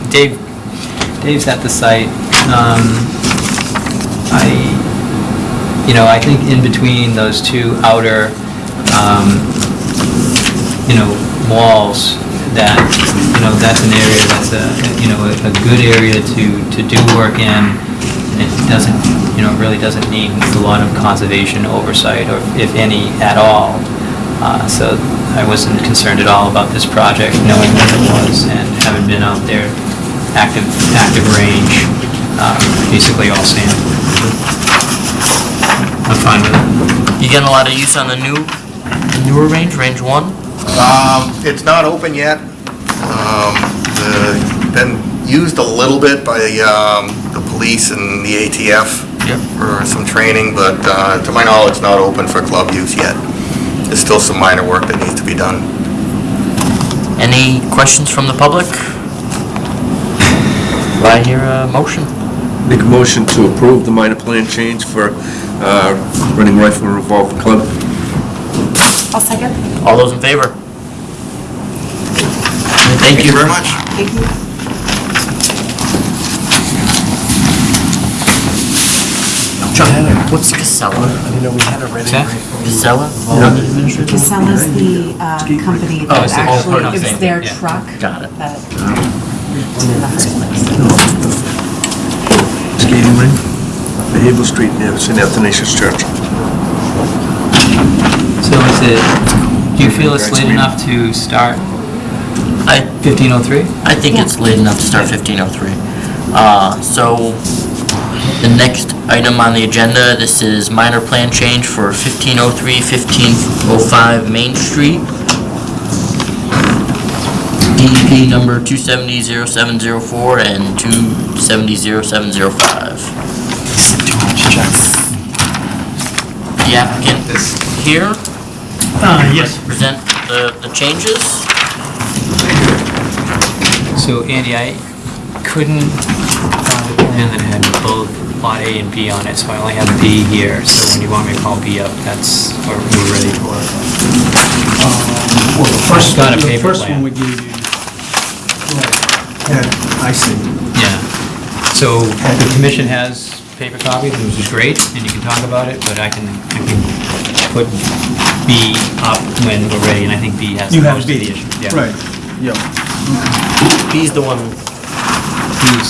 Dave, Dave's at the site. Um, I, you know, I think in between those two outer, um, you know, walls, that, you know, that's an area that's a, you know, a a good area to, to do work in. It doesn't, you know, it really doesn't need a lot of conservation oversight, or if any, at all. Uh, So I wasn't concerned at all about this project, knowing what it was, and having been out there, active, active range, um, basically all sand. I'm fine with it. You getting a lot of use on the new, the newer range, range one? Um, it's not open yet. Um, the, been used a little bit by, um, the police and the ATF Yep. for some training, but, uh, to my knowledge, not open for club use yet. There's still some minor work that needs to be done. Any questions from the public? Do I hear a motion? Make a motion to approve the minor plan change for uh, Reading Rifle Revolver Club. I'll second. All those in favor? Thank you. very much. Thank you. Chuck, what's Casella? What's that? Casella? Administrator? Casella's the uh, company Oh, that it's the whole actually, part of it the was same their yeah. truck Got it. that did the highlights. Skating rink, the Haverhill Street near St. Athanasius Church. So is it, do you feel it's late enough to start I, 1503? I think it's late enough to start 1503. Uh, so, the next item on the agenda, this is minor plan change for 1503, 1505 Main Street. DEP number 2700704 and 2700705. The applicant is here. Uh, yes. Present the, the changes. So Andy, I couldn't find a plan that had both lot A and B on it, so I only have B here. So when you want me to call B up, that's what we're ready for. Well, the first, Got a the paper first plan. one we gave you. Right. Yeah, I see. Yeah. So the commission has paper copies, which is great, and you can talk about it, but I can, I can put B up when we're ready, and I think B has You the have most of B. the issue. Yeah. Right, yeah. He's the one, B's.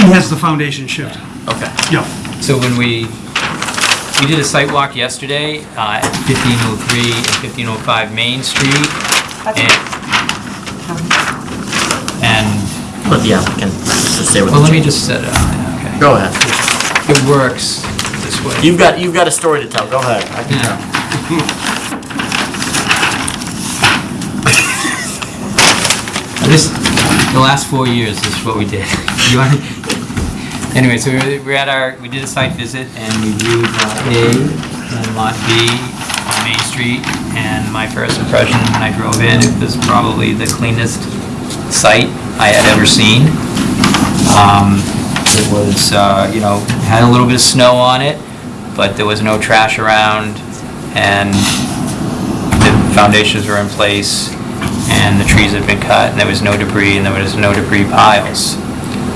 He has the foundation shift. okay. Yeah. So when we, we did a site walk yesterday uh, at 1503 and 1505 Main Street, and, and, Let the applicant just say what well, the let me just set it up, okay. Go ahead. It works this way. You've got, you've got a story to tell, go ahead. I can Yeah. tell. This, the last four years is what we did. You want- Anyway, so we're at our, we did a site visit and we viewed Lot A and Lot B on Main Street. And my first impression when I drove in, it was probably the cleanest site I had ever seen. Um, It was, uh, you know, had a little bit of snow on it, but there was no trash around and the foundations were in place and the trees had been cut and there was no debris and there was no debris piles.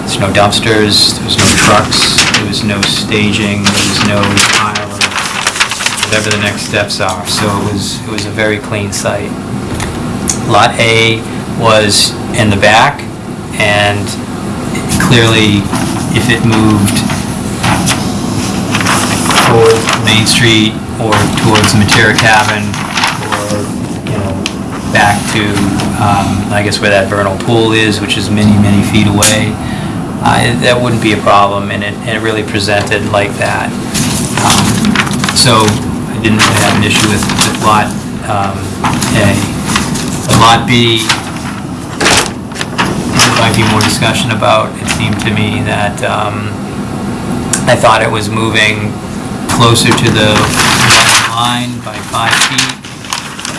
There's no dumpsters, there was no trucks, there was no staging, there was no pile of whatever the next steps are. So it was, it was a very clean site. Lot A was in the back and clearly, if it moved towards Main Street or towards the Matera Cabin or, you know, back to, um, I guess where that vernal pool is, which is many, many feet away, uh, that wouldn't be a problem, and it, and it really presented like that. Um, So I didn't really have an issue with, with Lot um, A. But Lot B, there might be more discussion about, it seemed to me that um, I thought it was moving closer to the line by five feet,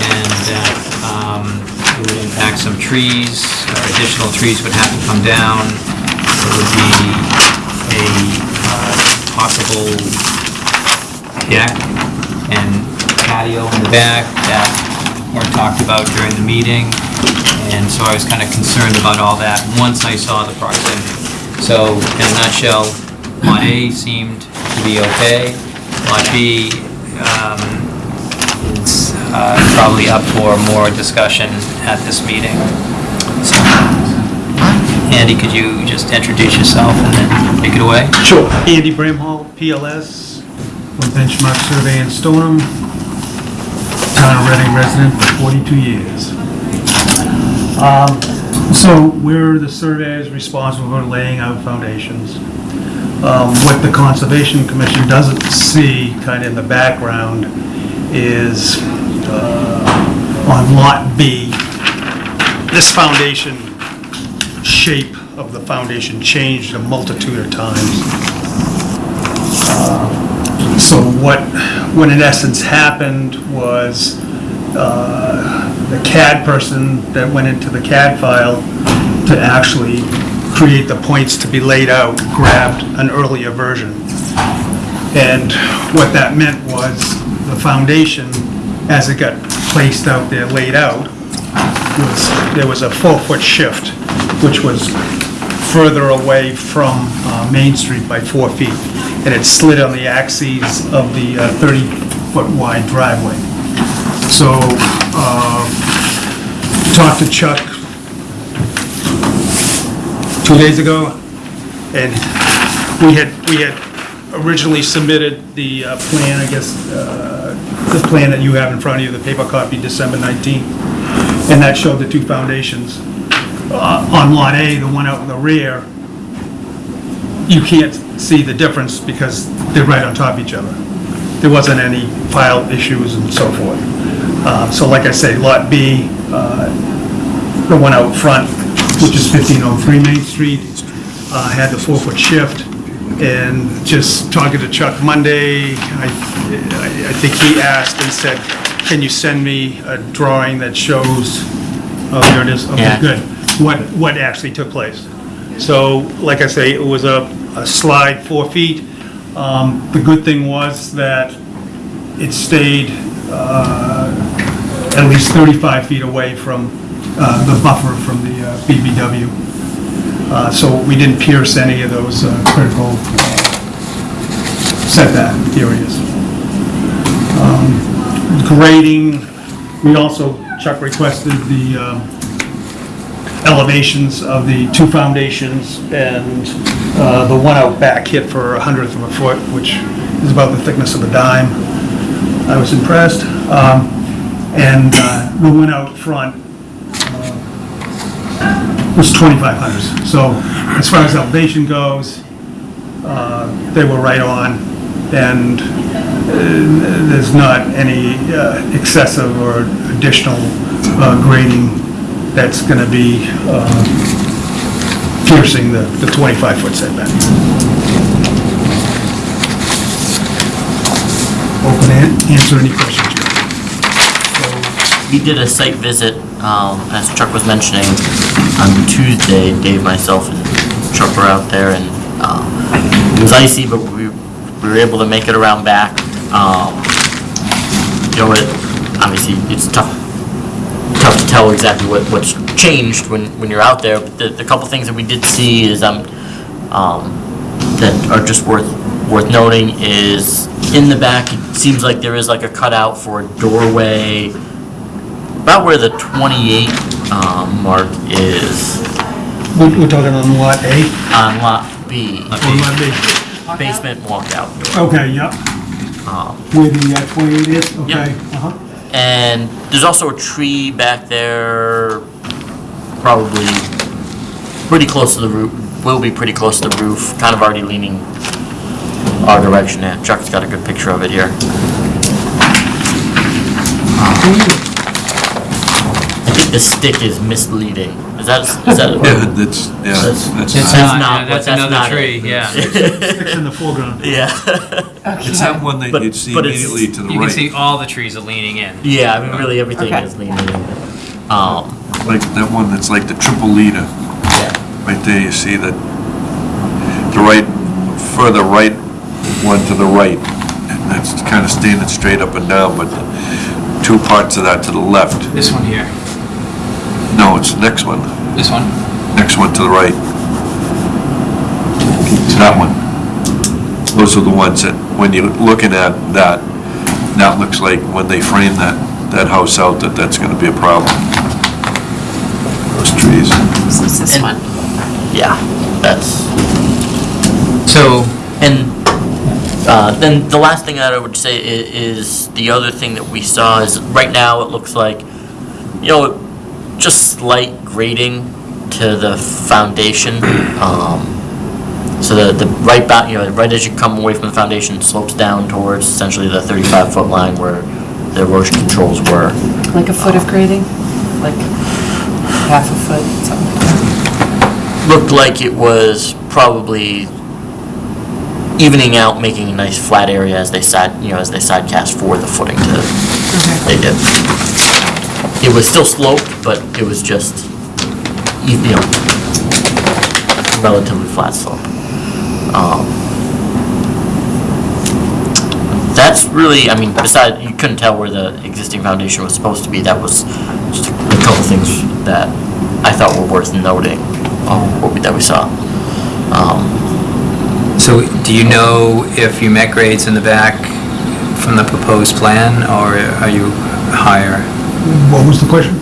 and that um, it would impact some trees, or additional trees would have to come down. Would be a uh, possible deck and patio in the back that weren't talked about during the meeting, and so I was kind of concerned about all that once I saw the proximity. So, in a nutshell, Lot A seemed to be okay. Lot B um, is uh, probably up for more discussion at this meeting. So, Andy, could you just introduce yourself and then take it away? Sure. Andy Bramhall, PLS, with Benchmark Survey in Stoneham. Town of Reading resident for 42 years. Um, So we're the surveyors responsible for laying out foundations. Um, What the Conservation Commission doesn't see kind of in the background is uh, on Lot B, this foundation shape of the foundation changed a multitude of times. Uh, So what, what in essence happened was, uh, the CAD person that went into the CAD file to actually create the points to be laid out, grabbed an earlier version. And what that meant was, the foundation, as it got placed out there, laid out, was, there was a four-foot shift, which was further away from uh, Main Street by four feet, and it slid on the axes of the 30-foot wide driveway. So, uh, talked to Chuck two days ago, and we had, we had originally submitted the uh, plan, I guess, uh, the plan that you have in front of you, the paper copy, December 19th, and that showed the two foundations. Uh, On Lot A, the one out in the rear, you can't see the difference because they're right on top of each other. There wasn't any file issues and so forth. Uh, So like I say, Lot B, uh, the one out front, which is 1503 Main Street, uh, had the four-foot shift, and just talking to Chuck Monday, I I- I think he asked and said, can you send me a drawing that shows, oh, there it is, okay, Yeah. good, what, what actually took place. So, like I say, it was a a slide four feet. Um, The good thing was that it stayed uh, at least 35 feet away from uh, the buffer from the uh, BBW. Uh, So we didn't pierce any of those uh, critical uh, setback areas. Um, Grading, we also, Chuck requested the um, elevations of the two foundations, and uh, the one out back hit for a hundredth of a foot, which is about the thickness of a dime. I was impressed. Um, And uh, the one out front uh, was 2,500. So as far as elevation goes, uh, they were right on, and uh, there's not any uh, excessive or additional grading that's going to be uh, piercing the 25-foot setback. Open to answer any questions. We did a site visit, um, as Chuck was mentioning, on Tuesday, Dave, myself, and Chuck were out there, and, um, it was icy, but we, we were able to make it around back. Um, you know, it, obviously, it's tough, tough to tell exactly what, what's changed when, when you're out there, but the, the couple things that we did see is, um, um, that are just worth, worth noting is, in the back, it seems like there is like a cutout for a doorway, about where the 28 um, mark is. We're we're talking on lot A? On lot B, Or lot B? basement walkout door. Okay, yep. Um, Where the uh, 28 is? Okay. Yep. uh-huh. And there's also a tree back there, probably pretty close to the roof, will be pretty close to the roof, kind of already leaning our direction. Yeah, Chuck's got a good picture of it here. I think the stick is misleading. Is that, is that? Yeah, that's, yeah, That's- that's, That's not, not yeah, that's that's another not tree, yeah. Sticks in the foreground. Yeah. it's that one that But- you'd see but it's- immediately to the right. You can see right. all the trees are leaning in. Yeah, I mean, really, everything Okay. is leaning. Um, Like, that one that's like the triple leader. yeah. Right there, you see that, the right, further right one to the right, and that's kind of standing straight up and down, but two parts of that to the left, This one here, no, it's the next one, this one. next one to the right. It's that one. Those are the ones that, when you're looking at that, that looks like when they frame that, that house out, that that's gonna be a problem. Those trees. This is this And- one. Yeah, that's, So, and, uh, then the last thing that I would say i- is, the other thing that we saw is, right now, it looks like, you know, just slight grading to the foundation. Um, so the, the right back, you know, right as you come away from the foundation slopes down towards essentially the thirty-five foot line where the erosion controls were. Like a foot of grading? Like half a foot, something like that? looked like it was probably evening out, making a nice flat area as they side, you know, as they side cast for the footing to, they did. It was still sloped, but it was just, you know, relatively flat slope. Um, That's really, I mean, besides, you couldn't tell where the existing foundation was supposed to be, that was just a couple things that I thought were worth noting, um, we, that we saw. Um, so do you know if you met grades in the back from the proposed plan, or are you higher? What was the question?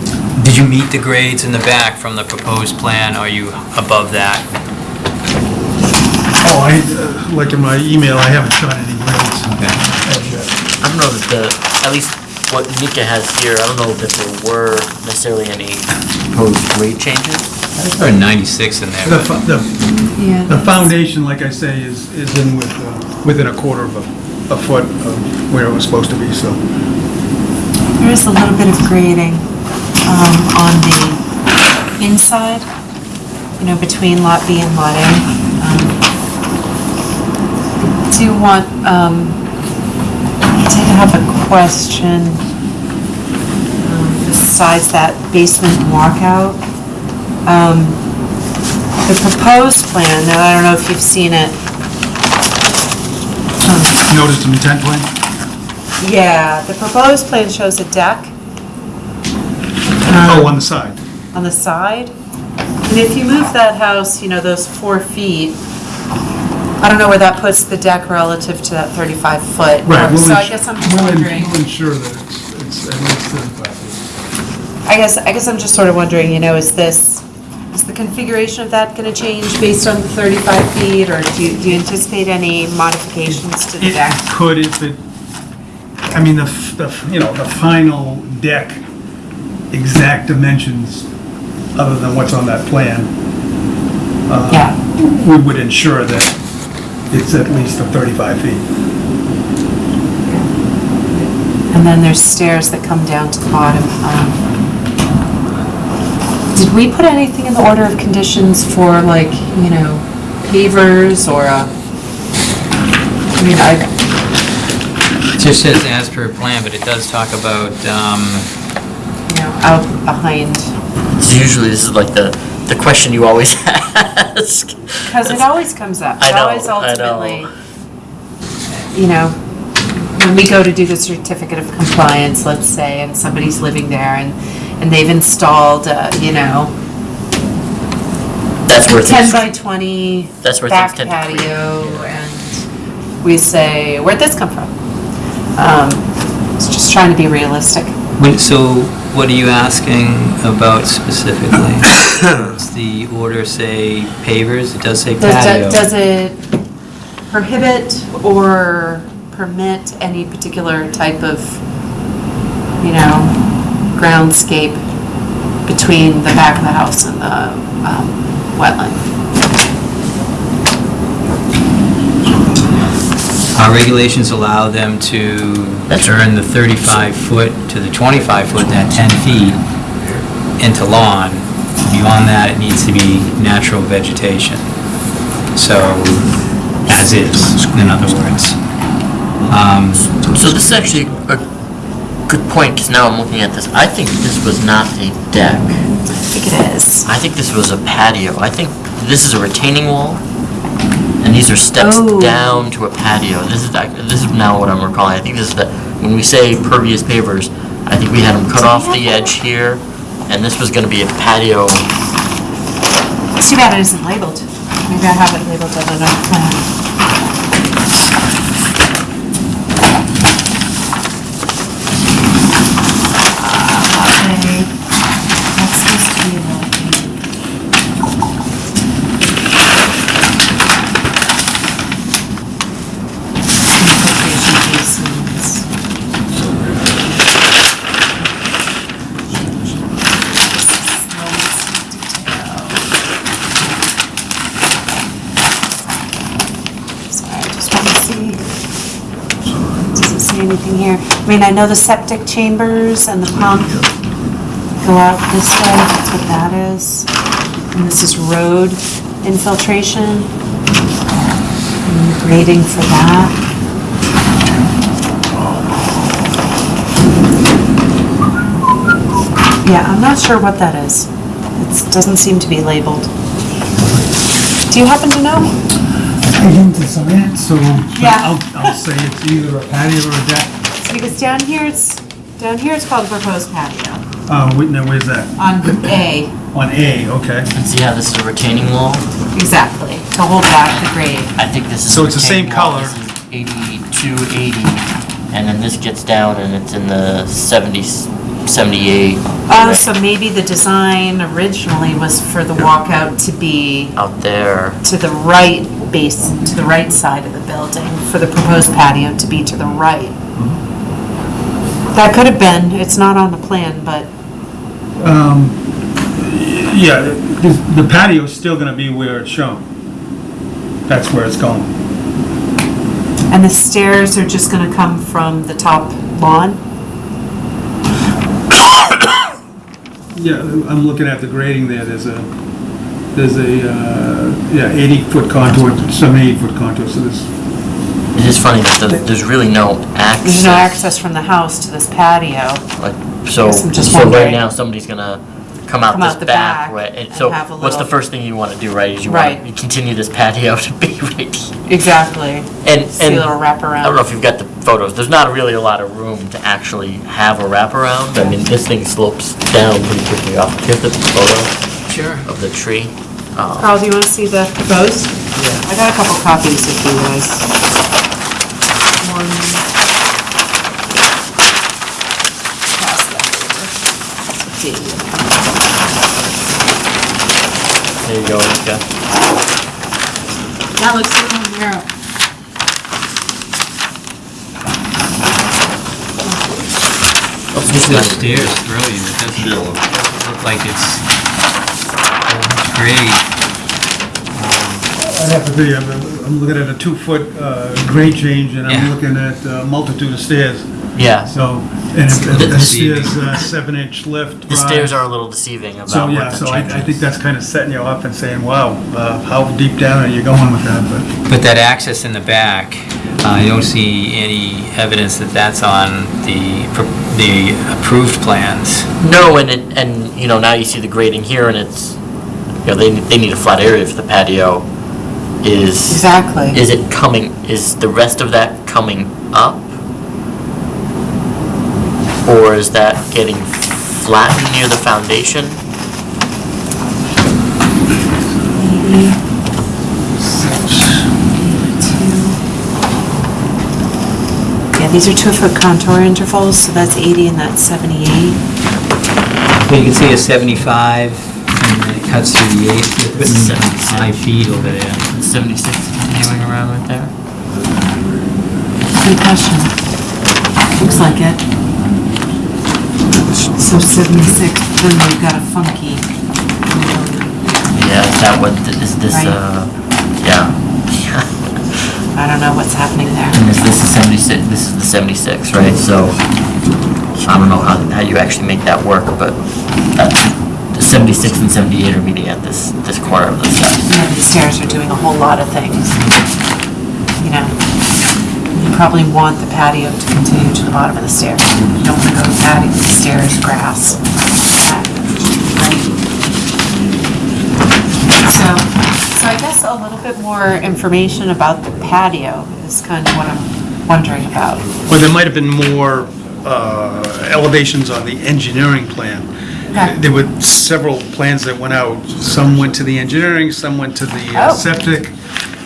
Did you meet the grades in the back from the proposed plan, are you above that? Oh, I, uh, like in my email, I haven't shot any grades. as yet. I don't know that the, at least what Nika has here, I don't know that there were necessarily any proposed grade changes. There are 96 in there. The, but- fo- the, Yeah. the foundation, like I say, is, is in with, uh, within a quarter of a, a foot of where it was supposed to be, so. There is a little bit of grading um, on the inside, you know, between Lot B and Lot A. Um, Do you want, um, have a question um, besides that basement walkout. Um, The proposed plan, now I don't know if you've seen it, Notice some intent plan? Yeah, the proposed plan shows a deck. Oh, um, on the side. on the side. And if you move that house, you know, those four feet, I don't know where that puts the deck relative to that 35 foot. Right. we'll So I ins- guess I'm just we'll in- wondering, We'll ensure that it's, it's at least 35 feet. I guess, I guess I'm just sort of wondering, you know, is this, is the configuration of that going to change based on the 35 feet? Or do you, do you anticipate any modifications to the It deck? could if it, I mean, the, f- the, f- you know, the final deck exact dimensions, other than what's on that plan, uh, Yeah, we would ensure that it's at least the 35 feet. and then there's stairs that come down to the bottom. Um, Did we put anything in the order of conditions for like, you know, pavers or, uh, I mean, I, It just says as per plan, but it does talk about, um, you know, out behind, usually this is like the, the question you always ask. because it always comes up. I It know, always I know. ultimately, You know, when we go to do the certificate of compliance, let's say, and somebody's living there and, and they've installed, uh, you know, That's where 10 things, by 20 That's where back things tend to creep, patio, and we say, where'd this come from? Um, It's just trying to be realistic. Wait, So what are you asking about specifically? Does the order say pavers? It does say Does patio. does it prohibit or permit any particular type of, you know, groundscape between the back of the house and the um, wetland? Our regulations allow them to That's turn the 35-foot to the 25-foot, that 10 feet, into lawn. Beyond that, it needs to be natural vegetation. So, as is, in other words. Um, So this is actually a good point, because now I'm looking at this. I think this was not a deck. I think it is. I think this was a patio. I think this is a retaining wall, and these are steps Oh. down to a patio. This is, this is now what I'm recalling. I think this is the, when we say pervious pavers, I think we had them cut off the edge here, and this was gonna be a patio. It's too bad it isn't labeled. Maybe I have it labeled on another plan. Okay, that's supposed to be the... Infiltration basins. Sorry, I just want to see. Doesn't say anything here. I mean, I know the septic chambers and the pump go out this way, that's what that is. And this is road infiltration. And grading for that. Yeah, I'm not sure what that is. It doesn't seem to be labeled. Do you happen to know? I didn't design it, so but Yeah. I'll, I'll say it's either a patio or a deck. Because down here, it's, down here it's called the proposed patio, Uh, wait, now, where's that? on A, On A, okay. And see how this is a retaining wall? exactly, to hold back the grade. I think this is. So a it's the same retaining wall. color. This is 82, 80, and then this gets down and it's in the 70, 78. Oh, so maybe the design originally was for the walkout to be Out there. to the right base, to the right side of the building, for the proposed patio to be to the right. That could have been, it's not on the plan, but, Um, yeah, the the patio's still gonna be where it's shown. That's where it's going. and the stairs are just gonna come from the top lawn? Yeah, I'm looking at the grading there, there's a, there's a, uh, yeah, 80-foot contour, 78-foot contour, so this, It is funny that the- there's really no access. There's no access from the house to this patio. Like, so, Guess I'm just so right wondering. now, somebody's gonna come out Come out this the back back way. and and So, have a what's the little- first thing you wanna do, right? Is you Right. wanna continue this patio to be right here. Exactly. And, See a and, little I don't know if you've got the photos, there's not really a lot of room to actually have a wraparound. I mean, this thing slopes down pretty quickly off. Do you have the photo Sure. of the tree? Um, Carl, do you want to see the proposed? Yeah. I got a couple copies if you guys. One. Pass that over. Dave. There you go, Rika. That looks good on there. Just stairs throw you, it doesn't look like it's great. I'd have to be, I'm I'm looking at a two-foot uh, grade change, and I'm looking at a multitude of stairs. Yeah, So, and if if the Deceiving. stairs, uh, seven-inch lift. the stairs are a little deceiving So, about yeah, what the so I, change I think is. that's kind of setting you off and saying, wow, uh, how deep down are you going with that? But But that access in the back, uh, I don't see any evidence that that's on the, pro- the approved plans. No, and it, and, you know, now you see the grading here and it's, you know, they, they need a flat area for the patio. Is, Exactly. is it coming, is the rest of that coming up? Or is that getting flattened near the foundation? Yeah, these are two-foot contour intervals, so that's 80 and that's 78. You can see a 75 from then it cuts through the eighth, you're putting Seventy-six. five feet over there. 76 continuing around right there? Good question. Looks like it. So 76, then we've got a funky. Yeah, is that what, th- is this, Right. uh, yeah. I don't know what's happening there. And is this the 76, this is the 76, right? So, I don't know how, how you actually make that work, but that's, the 76 and 78 are meeting at this, this corner of the steps. Yeah, these stairs are doing a whole lot of things. You know, you probably want the patio to continue to the bottom of the stairs. You don't want to go patio, stairs, grass. Right? So, so I guess a little bit more information about the patio is kind of what I'm wondering about. Well, there might have been more uh, elevations on the engineering plan. Okay. There were several plans that went out. Some went to the engineering, some went to the uh, Oh. septic,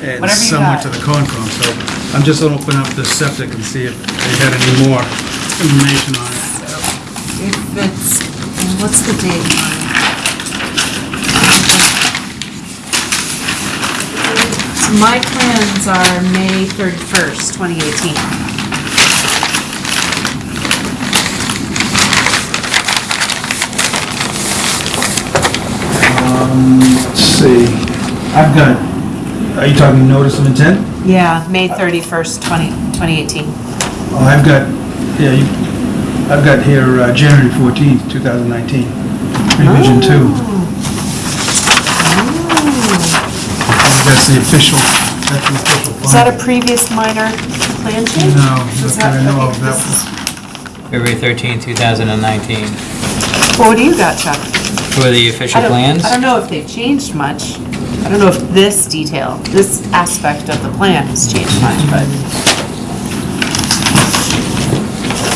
and Whatever you some went got. to the Concom. So I'm just gonna open up the septic and see if they had any more information on it. If it's, what's the date on it? So my plans are May 31st, 2018. Um, let's see, I've got, are you talking notice of intent? Yeah, May 31st, 20 2018. Oh, I've got, yeah, you, I've got here uh, January 14th, 2019, revision two. That's the official, that's the official. Is that a plan. previous minor plan change? No, Is not that I know okay, of, that this is- February 13th, 2019. Well, what do you got, Chuck? For the official I don't- plans? I don't know if they've changed much. I don't know if this detail, this aspect of the plan has changed much, but.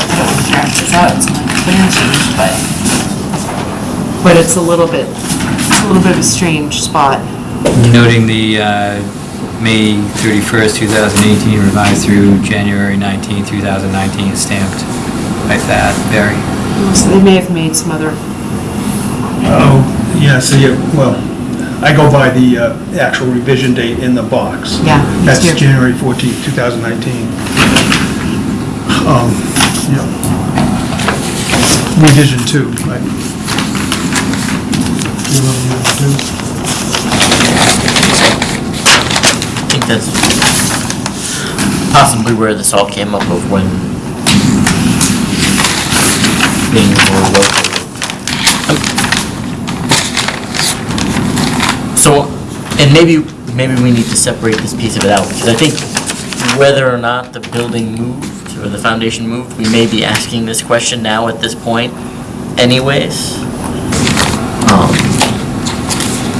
I don't want to draft this out, it's my plan change, but. But it's a little bit, it's a little bit of a strange spot. Noting the uh, May 31st, 2018 revised through January 19th, 2019 stamped by Thad Berry. So they may have made some other, Oh, yeah, so yeah, well, I go by the uh, actual revision date in the box. Yeah, it's That's here. January 14th, 2019. Um, yeah. Revision two, right? You want revision two? I think that's possibly where this all came up of when things were located. Um, So, and maybe, maybe we need to separate this piece of it out, because I think whether or not the building moved, or the foundation moved, we may be asking this question now at this point anyways. Um,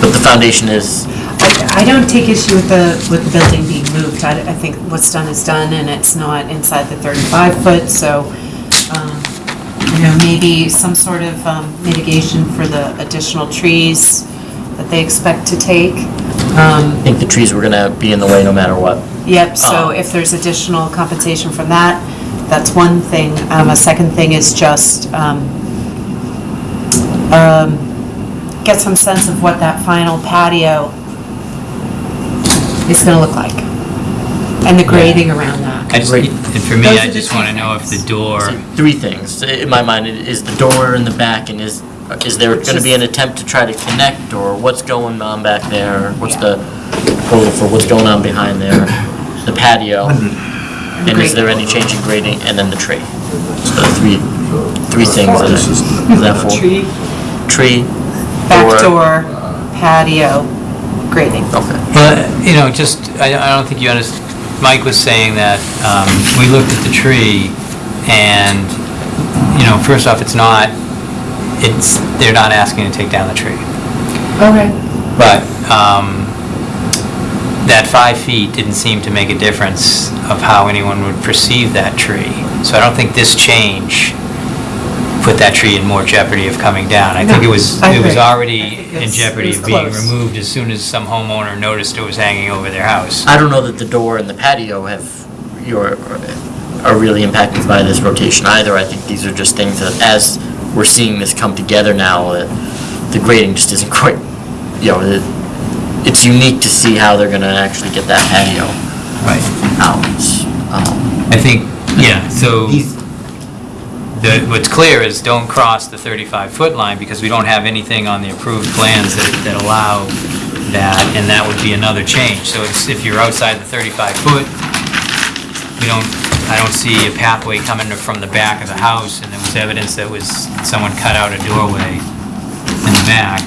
But the foundation is, I I don't take issue with the, with the building being moved. I, I think what's done is done and it's not inside the 35 foot, so, um, you know, maybe some sort of um, mitigation for the additional trees that they expect to take. Um, I think the trees were gonna be in the way no matter what. Yep, so Oh. if there's additional compensation from that, that's one thing. Um, A second thing is just um, um, get some sense of what that final patio is going to look like, and the grading around that. I just, Great. and for me, Those I the just two want to know if the things. door, Three things, in my mind, is the door in the back, and is, is there gonna be an attempt to try to connect, or what's going on back there? What's the proposal for what's going on behind there? The patio, and is there any change in grading, and then the tree? So the three, three things, that I- is that four? Tree, Tree, back door, patio, grading. Okay. but, you know, just, I, I don't think you understand, Mike was saying that, um, we looked at the tree, and, you know, first off, it's not, it's, they're not asking to take down the tree. Okay. But um, that five feet didn't seem to make a difference of how anyone would perceive that tree. So I don't think this change put that tree in more jeopardy of coming down. I think it was, No, I it was agree. already think in it's- jeopardy it of being close. removed as soon as some homeowner noticed it was hanging over their house. I don't know that the door and the patio have, your, are really impacted by this rotation either. I think these are just things that, as we're seeing this come together now, that the grading just isn't quite, you know, it- it's unique to see how they're gonna actually get that patio Right. out. Um, I think, yeah, so, the, what's clear is don't cross the 35-foot line, because we don't have anything on the approved plans that, that allow that, and that would be another change. So it's, if you're outside the 35-foot, we don't, I don't see a pathway coming from the back of the house, and there was evidence that was, someone cut out a doorway in the back.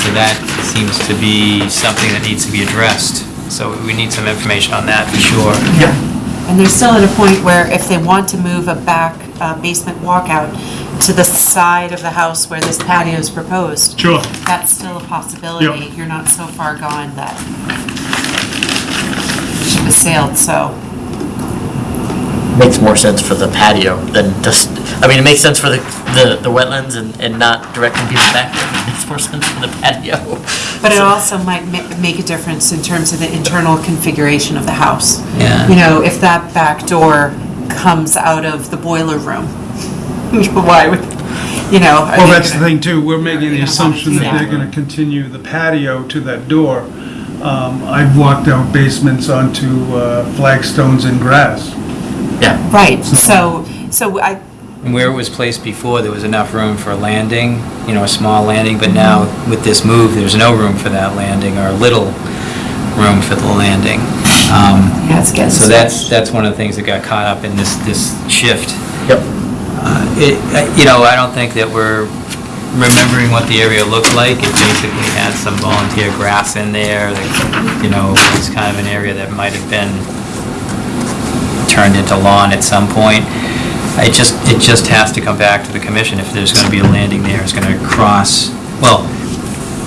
So that seems to be something that needs to be addressed. So we need some information on that, for sure. Yeah. And they're still at a point where if they want to move a back uh, basement walkout to the side of the house where this patio is proposed, Sure. that's still a possibility. Yep. You're not so far gone that ship has sailed, so. Makes more sense for the patio than just, I mean, it makes sense for the, the, the wetlands and, and not directing people back there. It makes more sense for the patio. But it also might ma- make a difference in terms of the internal configuration of the house. Yeah. You know, if that back door comes out of the boiler room, why would, you know? are Well, they that's the gonna- thing too, we're making the assumption that they're gonna continue the patio to that door. Um, I've walked out basements onto uh, flagstones and grass. Yeah, Right, so, so I, And where it was placed before, there was enough room for a landing, you know, a small landing, but now with this move, there's no room for that landing, or little room for the landing. Um, yeah, it's getting. So that's, that's one of the things that got caught up in this, this shift. yep. Uh, It, uh, you know, I don't think that we're remembering what the area looked like. It basically had some volunteer grass in there, that, you know, it was kind of an area that might have been turned into lawn at some point. It just, it just has to come back to the commission if there's gonna be a landing there, it's gonna cross, well,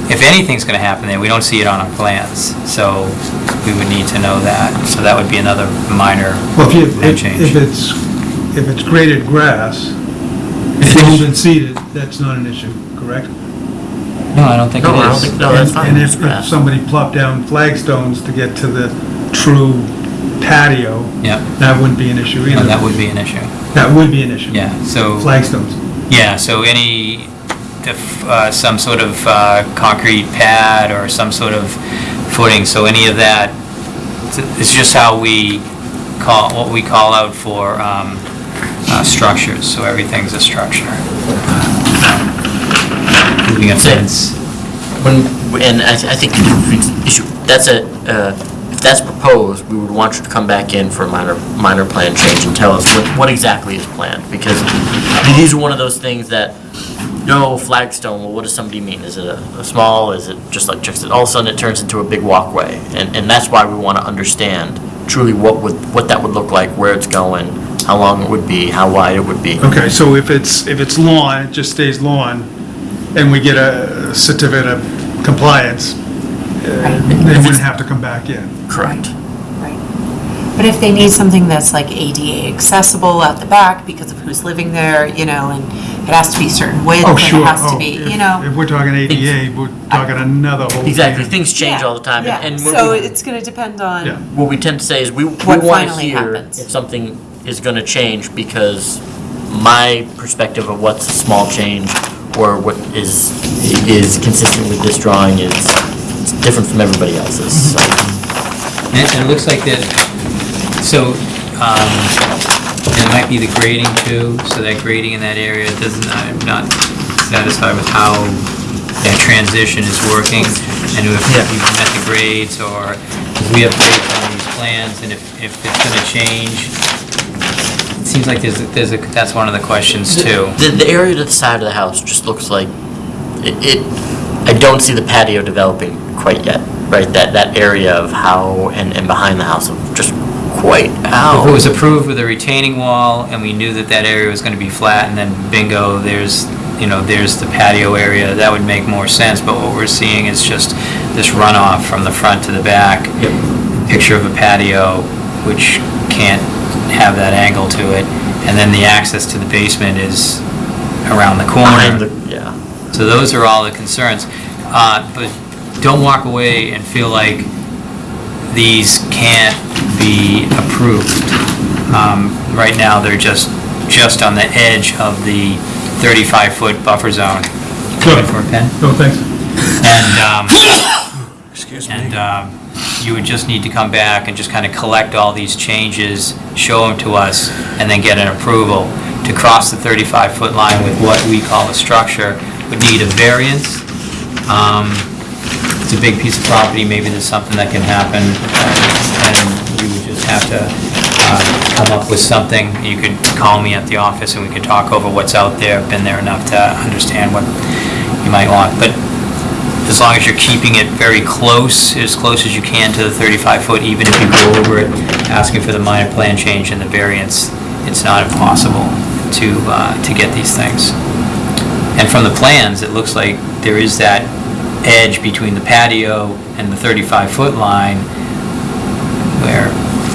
if anything's gonna happen there, we don't see it on our plans, so we would need to know that. So that would be another minor Well, if you, plan if change. if it's, if it's graded grass, grown and seeded, that's not an issue, correct? No, I don't think it No, I don't is. think, no, that's And- fine. And It's if if somebody plopped down flagstones to get to the true patio, Yeah, that wouldn't be an issue no, either. that would be an issue. That would be an issue. Yeah, so, Flagstones. yeah, so any, if, uh, some sort of uh, concrete pad or some sort of footing, so any of that, it's just how we call, what we call out for um, uh, structures, so everything's a structure. Moving a fence. When, and I, I think the that's a, uh, if that's proposed, we would want you to come back in for a minor, minor plan change and tell us what, what exactly is planned. Because these are one of those things that, no flagstone, well, what does somebody mean? Is it a, a small, is it just like, just, all of a sudden it turns into a big walkway? And, and that's why we want to understand truly what would, what that would look like, where it's going, how long it would be, how wide it would be. Okay, so if it's, if it's lawn, it just stays lawn, and we get a certificate of compliance, they wouldn't have to come back in. Correct. Right. But if they need something that's like ADA accessible out the back because of who's living there, you know, and it has to be certain width, Oh, and sure. it has to Oh, be, if- you know. If we're talking ADA, we're talking another whole. Thing. Exactly, thing. things change Yeah, all the time. yeah. and what So we- it's gonna depend Yeah. on, What we tend to say is we, we What want to finally hear happens. if something is going to change because my perspective of what's a small change or what is, is consistent with this drawing is it's different from everybody else's. So, And and it looks like that, so, um, it might be the grading too, so that grading in that area doesn't, I'm not satisfied with how that transition is working, and if Yeah. you've met the grades, or we have grades on these plans, and if, if it's gonna change, it seems like there's, a- there's a, that's one of the questions too. The, the area to the side of the house just looks like, it, it- I don't see the patio developing quite yet, right? That, that area of how, and, and behind the house of just quite how. If it was approved with a retaining wall, and we knew that that area was gonna be flat, and then bingo, there's, you know, there's the patio area, that would make more sense, but what we're seeing is just this runoff from the front to the back. Picture of a patio, which can't have that angle to it, and then the access to the basement is around the Behind corner. the, yeah. So those are all the concerns. Uh, But don't walk away and feel like these can't be approved. Um, Right now, they're just, just on the edge of the 35-foot buffer zone. Looking for a pen? No, thanks. And, um, Excuse me. and um, you would just need to come back and just kind of collect all these changes, show them to us, and then get an approval. To cross the 35-foot line with what we call a structure would need a variance. Um, It's a big piece of property, maybe there's something that can happen, and you would just have to uh, come up with something. You could call me at the office and we could talk over what's out there, been there enough to understand what you might want. But as long as you're keeping it very close, as close as you can to the 35 foot, even if you go over it, asking for the minor plan change and the variance, it's not impossible to, uh, to get these things. And from the plans, it looks like there is that edge between the patio and the 35 foot line where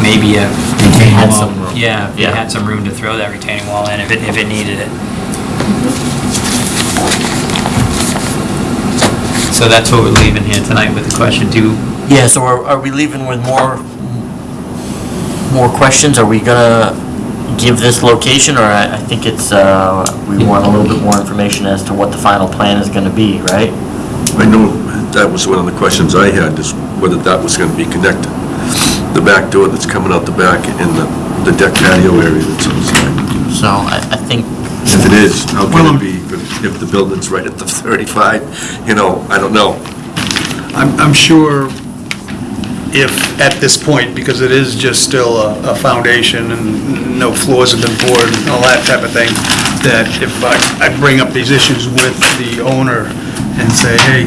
maybe a retaining had wall. some room. Yeah, if you Yeah. had some room to throw that retaining wall in if it, if it needed it. So that's what we're leaving here tonight with the question, do, Yeah, so are, are we leaving with more, more questions? Are we gonna give this location, or I, I think it's, uh, we want a little bit more information as to what the final plan is gonna be, right? I know that was one of the questions I had, is whether that was going to be connected. The back door that's coming out the back and the the deck patio area that's inside. So I, I think, If it is, how Well, can it be if if the building's right at the 35? You know, I don't know. I'm, I'm sure if, at this point, because it is just still a, a foundation and no floors have been poured and all that type of thing, that if I, I bring up these issues with the owner and say, hey,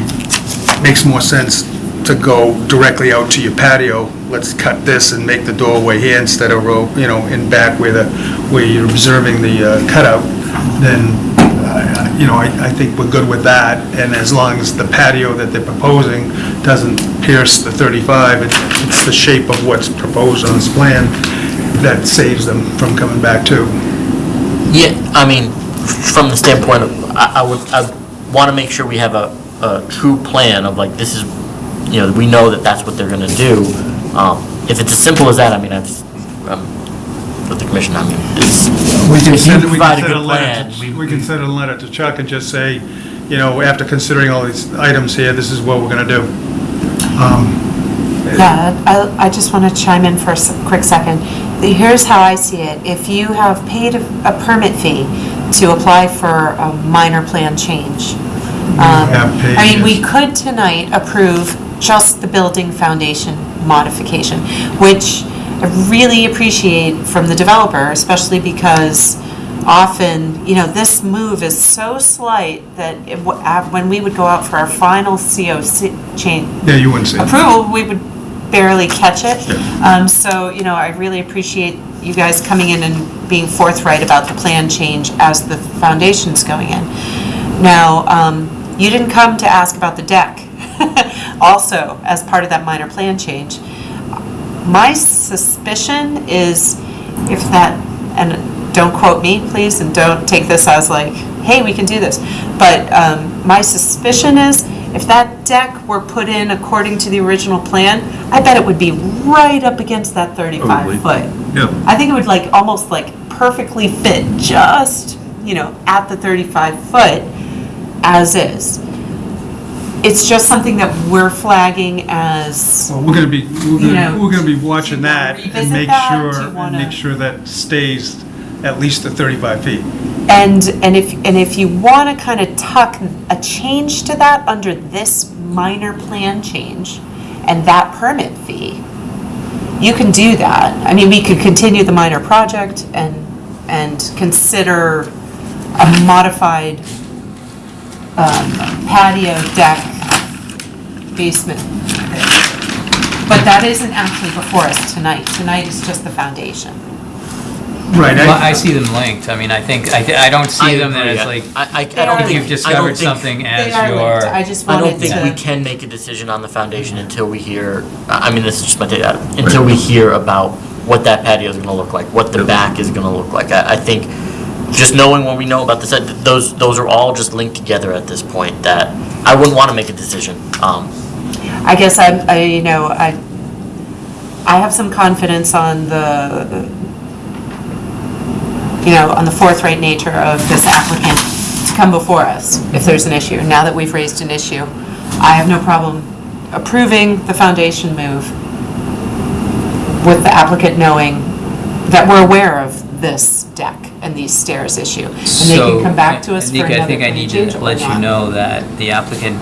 makes more sense to go directly out to your patio, let's cut this and make the doorway here instead of, ro- you know, in back where the, where you're observing the uh, cutout, then, uh, you know, I, I think we're good with that, and as long as the patio that they're proposing doesn't pierce the 35, it- it's the shape of what's proposed on this plan that saves them from coming back too. yeah, I mean, from the standpoint of, I, I would, I wanna make sure we have a, a true plan of like, this is, you know, we know that that's what they're gonna do. Um, if it's as simple as that, I mean, I've, um, with the commission, I mean, it's, We can if send, you we provide can a send a good letter, plan, to- we- we can send a letter to Chuck and just say, you know, after considering all these items here, this is what we're gonna do. Yeah, I, I just want to chime in for a s- quick second. Here's how I see it. If you have paid a a permit fee to apply for a minor plan change, um, have I mean, we could tonight approve just the building foundation modification, which I really appreciate from the developer, especially because often, you know, this move is so slight that it w- uh, when we would go out for our final COC change, Yeah, you wouldn't it. approval, we would barely catch it. Um, so, you know, I really appreciate you guys coming in and being forthright about the plan change as the foundation's going in. Now, um, you didn't come to ask about the deck, also, as part of that minor plan change. My suspicion is if that, and don't quote me, please, and don't take this as like, hey, we can do this. But um, my suspicion is if that deck were put in according to the original plan, I bet it would be right up against that 35 Probably. foot. Yeah. I think it would like, almost like perfectly fit just, you know, at the 35 foot as is. It's just something that we're flagging as Well, we're gonna be, we're You gonna, know, we're gonna be watching that and make that? sure, Do you and wanna- make sure that stays at least the 35 feet. And, and if, and if you want to kind of tuck a change to that under this minor plan change and that permit fee, you can do that. I mean, we could continue the minor project and, and consider a modified um, patio deck basement. But that isn't actually before us tonight. Tonight is just the foundation. Right. well, I see them linked, I mean, I think, I, thi- I don't see them that it's like, I, I I They don't are think. you've I don't discovered think- something as They are linked. I your, just I don't to. think we can make a decision on the foundation until we hear, I I mean, this is just my take, uh, until we hear about what that patio is gonna look like, what the back is gonna look like. I, I think, just knowing what we know about this, uh, those, those are all just linked together at this point, that I wouldn't wanna make a decision. Um, I guess I, I, you know, I, I have some confidence on the, you know, on the forthright nature of this applicant to come before us if there's an issue. Now that we've raised an issue, I have no problem approving the foundation move with the applicant knowing that we're aware of this deck and these stairs issue. And they can come back to us for another I think I need to let you know that the applicant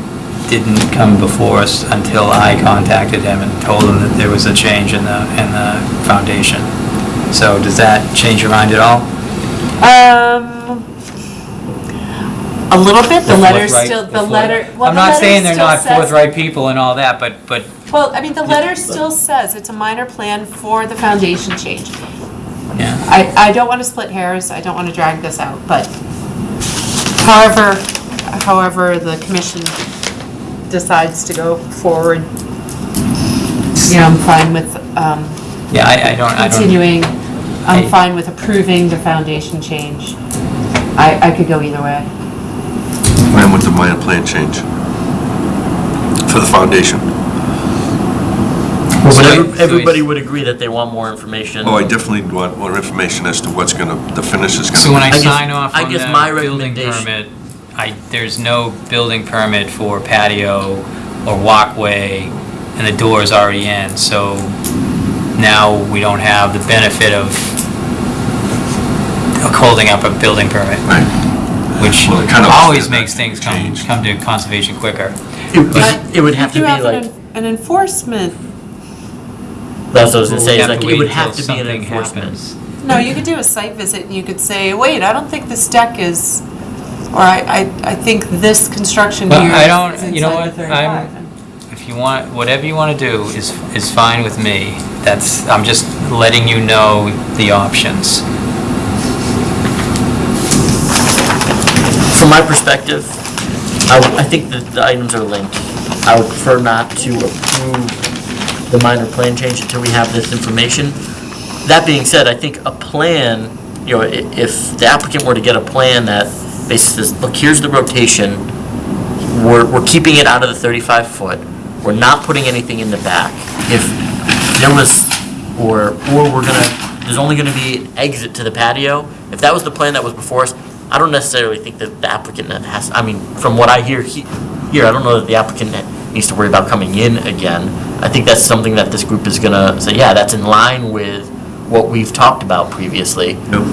didn't come before us until I contacted him and told him that there was a change in the, in the foundation. So does that change your mind at all? Um, a little bit, the letter Forthright- still, the letter, well, I'm the not saying they're not forthright people and all that, but, but Well, I mean, the letter still says it's a minor plan for the foundation change. Yeah. I, I don't want to split hairs, I don't want to drag this out, but however, however the commission decides to go forward, you know, I'm fine with, um, Yeah, I, I don't, I don't. continuing, I'm fine with approving the foundation change. I, I could go either way. Plan with the minor plan change for the foundation. But So every- everybody it's- would agree that they want more information. Oh, I definitely want more information as to what's gonna, the finish is gonna be. So when I I guess- sign off I on guess my the building recommendation- permit, I, there's no building permit for patio or walkway, and the door is already in, so now we don't have the benefit of of holding up a building permit, Right. which Well, it kind of always makes things come, change. come to conservation quicker. It would- it would have to You be have like, an an enforcement, that's what I was gonna say, is like, it would have to be an enforcement. happens. no, you could do a site visit and you could say, wait, I don't think this deck is, or I, I, I think this construction Well, here I don't- is you know inside the what, I'm- 35. If you want, whatever you want to do is, is fine with me. That's, I'm just letting you know the options. From my perspective, I, I think that the items are linked. I would prefer not to approve the minor plan change until we have this information. That being said, I think a plan, you know, if the applicant were to get a plan that basically says, look, here's the rotation, we're, we're keeping it out of the thirty-five foot, we're not putting anything in the back. If there was, or, or we're gonna, there's only gonna be an exit to the patio, if that was the plan that was before us, I don't necessarily think that the applicant has, I mean, from what I hear he- here, I don't know that the applicant needs to worry about coming in again. I think that's something that this group is gonna say, yeah, that's in line with what we've talked about previously. Nope.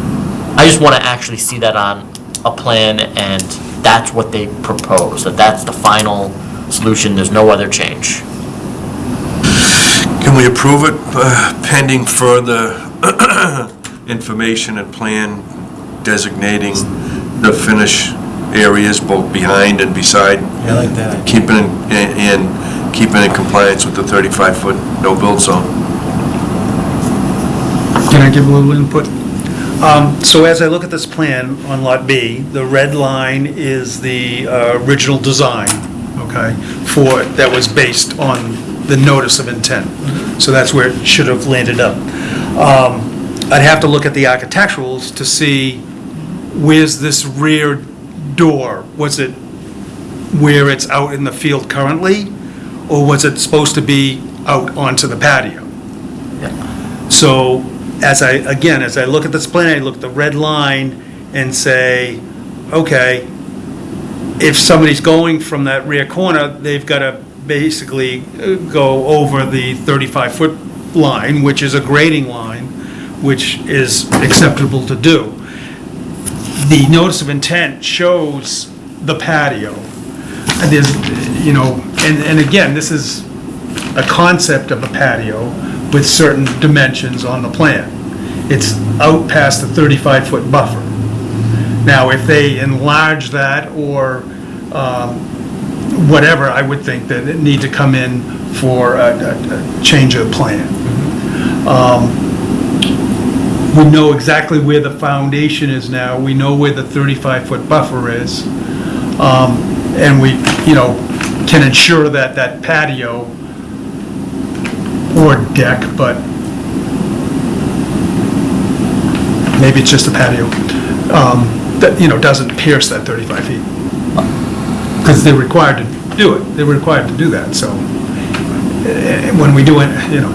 I just want to actually see that on a plan, and that's what they propose, that that's the final solution, there's no other change. Can we approve it uh, pending further information and plan designating the finish areas both behind and beside? I like that. Keeping, in- in, keeping in compliance with the 35-foot no-build zone? Can I give a little input? Um, So as I look at this plan on Lot B, the red line is the uh, original design, okay, for, that was based on the notice of intent. So that's where it should have landed up. Um, I'd have to look at the architecturals to see where's this rear door? Was it where it's out in the field currently? Or was it supposed to be out onto the patio? So as I, again, as I look at this plan, I look at the red line and say, okay, if somebody's going from that rear corner, they've got to basically uh, go over the 35-foot line, which is a grading line, which is acceptable to do. The notice of intent shows the patio. And there's, you know, and, and again, this is a concept of a patio with certain dimensions on the plan. It's out past the 35-foot buffer. Now, if they enlarge that or um, whatever, I would think that it need to come in for a, a- a change of plan. Um, We know exactly where the foundation is now, we know where the 35-foot buffer is. Um, And we, you know, can ensure that that patio or deck, but maybe it's just a patio, um, that, you know, doesn't pierce that 35 feet. Because they're required to do it, they're required to do that, so eh, when we do it, you know,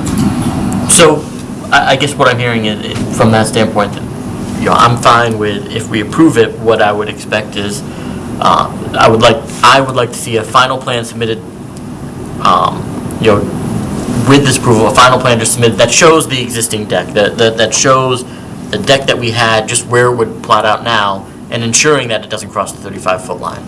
So, I, I guess what I'm hearing is, is from that standpoint, that, you know, I'm fine with, if we approve it, what I would expect is Uh, I would like, I would like to see a final plan submitted, um, you know, with this approval, a final plan just submitted that shows the existing deck, that, that that shows the deck that we had, just where it would plot out now, and ensuring that it doesn't cross the 35-foot line.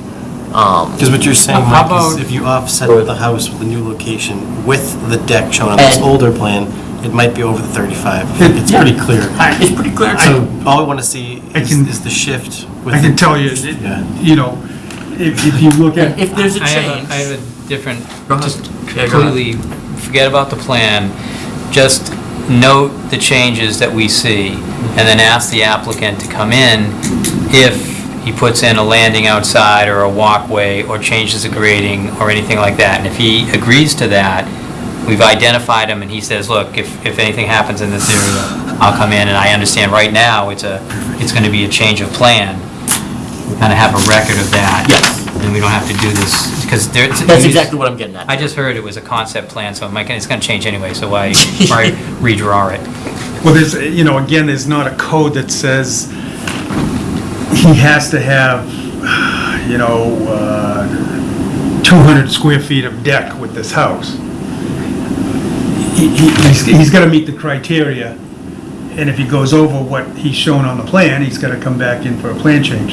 Um, Because what you're saying, How Mike, is about- if you offset the house with the new location with the deck shown on this And- older plan, it might be over the 35. It's pretty clear. It's pretty clear. So all I want to see I is can- is the shift. with I can the- tell you, it- Yeah. you know, if, if you look at, If there's a I have change. a, I have a different, Go ahead. just Yeah, go ahead. completely, forget about the plan, just note the changes that we see, and then ask the applicant to come in if he puts in a landing outside or a walkway or changes the grading or anything like that. And if he agrees to that, we've identified him and he says, look, if, if anything happens in this area, I'll come in and I understand right now it's a, it's gonna be a change of plan. We kinda have a record of that. Yes. And we don't have to do this, because there. That's exactly what I'm getting at. I just heard it was a concept plan, so it might- it's gonna change anyway, so why, why redraw it? well, there's, you know, again, there's not a code that says he has to have, you know, uh, 200 square feet of deck with this house. He, he- he's, he's gotta meet the criteria, and if he goes over what he's shown on the plan, he's gotta come back in for a plan change.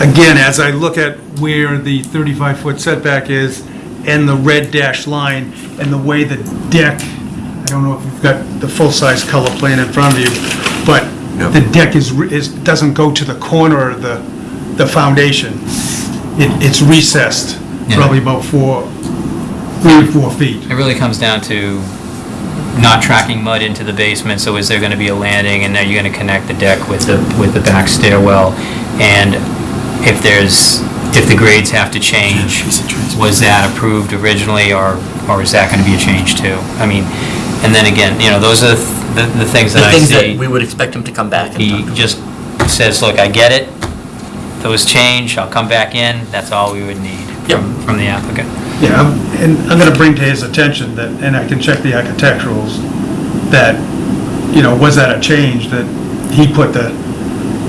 Again, as I look at where the 35-foot setback is and the red dashed line and the way the deck, I don't know if you've got the full-size color plan in front of you, but Yep. the deck is, re- is, doesn't go to the corner of the, the foundation. It, it's recessed, Yeah. probably about four, three or four feet. It really comes down to not tracking mud into the basement, so is there gonna be a landing, and are you gonna connect the deck with the, with the back stairwell? And if there's, if the grades have to change, was that approved originally, or, or is that gonna be a change too? I mean, and then again, you know, those are the, the things The that I things see. that we would expect him to come back and He talk about. just says, look, I get it, those change, I'll come back in, that's all we would need Yep. from, from the applicant. Yeah, I'm- and I'm gonna bring to his attention that, and I can check the architecturals, that, you know, was that a change that he put the,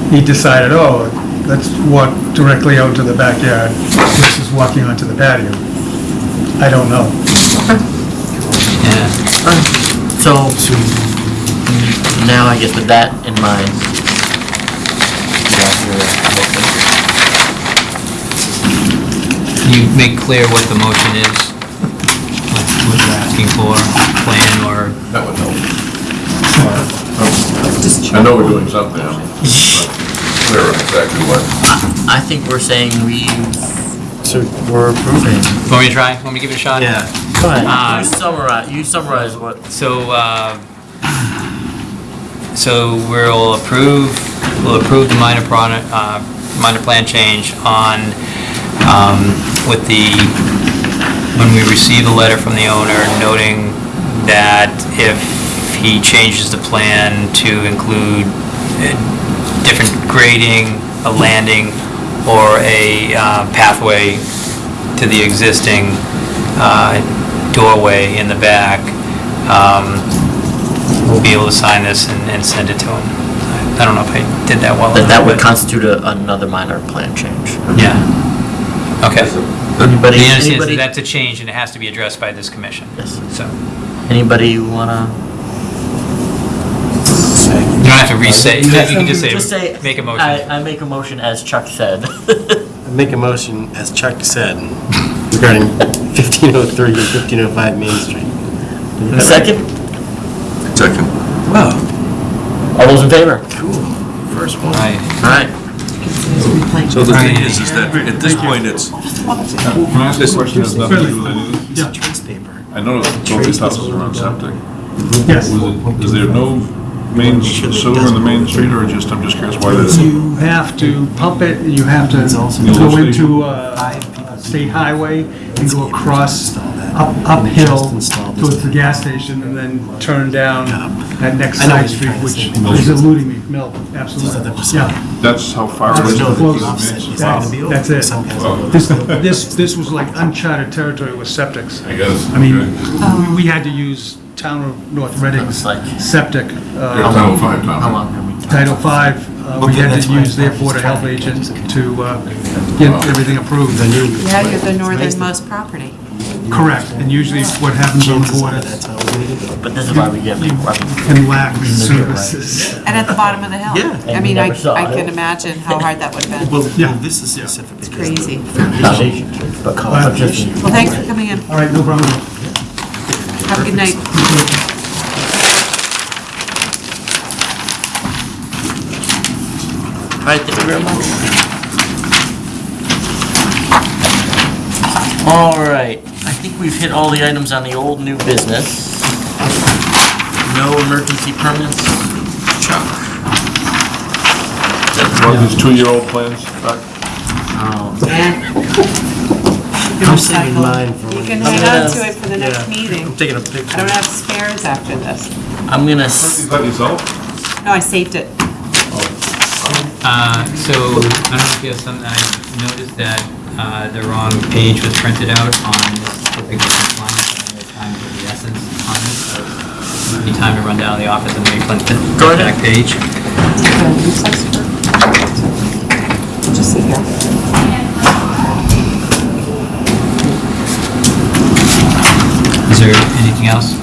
he decided, oh, let's walk directly out to the backyard versus walking onto the patio? I don't know. Yeah. So, now I guess with that in mind, you have your motion. Can you make clear what the motion is? What what you're asking for, plan or? That would help. I know we're doing something, but clear on exactly what. I think we're saying we, so we're approving. Want me to try? Want me to give it a shot? Yeah. Go ahead, Uh, you summarize, you summarize what, So, uh, so we'll approve, we'll approve the minor product, uh, minor plan change on, um, with the, when we receive a letter from the owner noting that if he changes the plan to include uh, different grading, a landing, or a uh, pathway to the existing uh, doorway in the back, um, we'll be able to sign this and and send it to him. I don't know if I did that well that that would constitute a- another minor plan change. Yeah. Okay. Anybody, He understands that anybody, that's a change and it has to be addressed by this commission. Yes. So, anybody wanna? you don't have to re-say, you can just say. Just say, say. make a motion. I make a motion as Chuck said. I Make a motion, as Chuck said, regarding 1503 and 1505 Main Street. Second? Second. Wow. All those in favor? cool. First one. Right. All right. So the thing is, is that at this point, it's, Can I ask a question that has nothing to do with any of this? Yeah. Trace paper. I noticed both these houses are on septic. Yes. Was it, is there no main sewer in the main street, or just, I'm just curious why there's... You have to pump it, you have to go into a state highway and go across up uphill towards the gas station and then turn down that next side street, which is eluding me, Mill, absolutely. Yeah, That's how far it That's is no from the close. main street? That's- that's it. This, this, this was like uncharted territory with septics. I guess. I mean, okay. we- we had to use town of North Reading's Like- septic. Uh, Title V, How long can we take? Title V, uh, we Okay, had that's to why use their it's Board Health fine. agent to uh, get everything approved. Yeah, you're the northernmost property. Correct, and usually what happens on the board That's is how we're it. But this is why we get, you I mean, can lack services. And at the bottom of the hill. Yeah. I And mean, we I, never saw I it. can imagine how hard that would have been. Well, Yeah. this is specific. because Crazy. foundation, but Uh, just- Well, thanks for coming in. All right, no problem. Have a good night. All right, thank you very much. All right, I think we've hit all the items on the old new business. No emergency permits. Chuck. One of these two-year-old plans, back? Oh. I'm saving mine for You can hang on to it for the next meeting. I'm taking a picture. I don't have spares after this. I'm gonna, s- Is that yourself? No, I saved it. Uh, So, I don't know if you have some, I noticed that uh, the wrong page was printed out on this specific business line, so time for the essence on this, so time to run down to the office and reprint the Go ahead. back page. Just sit here. Is there anything else?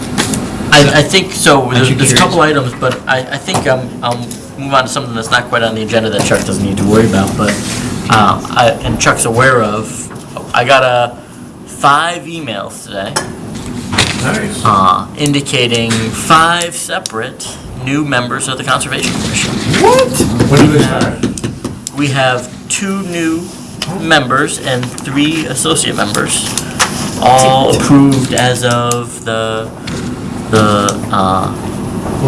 I, I think, so, there's there's a couple items, but I, I think um, I'll move on to something that's not quite on the agenda that Chuck doesn't need to worry about, but, um, I, and Chuck's aware of, I got a, five emails today. Nice. uh, indicating five separate new members of the Conservation Commission. When do they start? We have two new members and three associate members, all approved as of the, the, uh,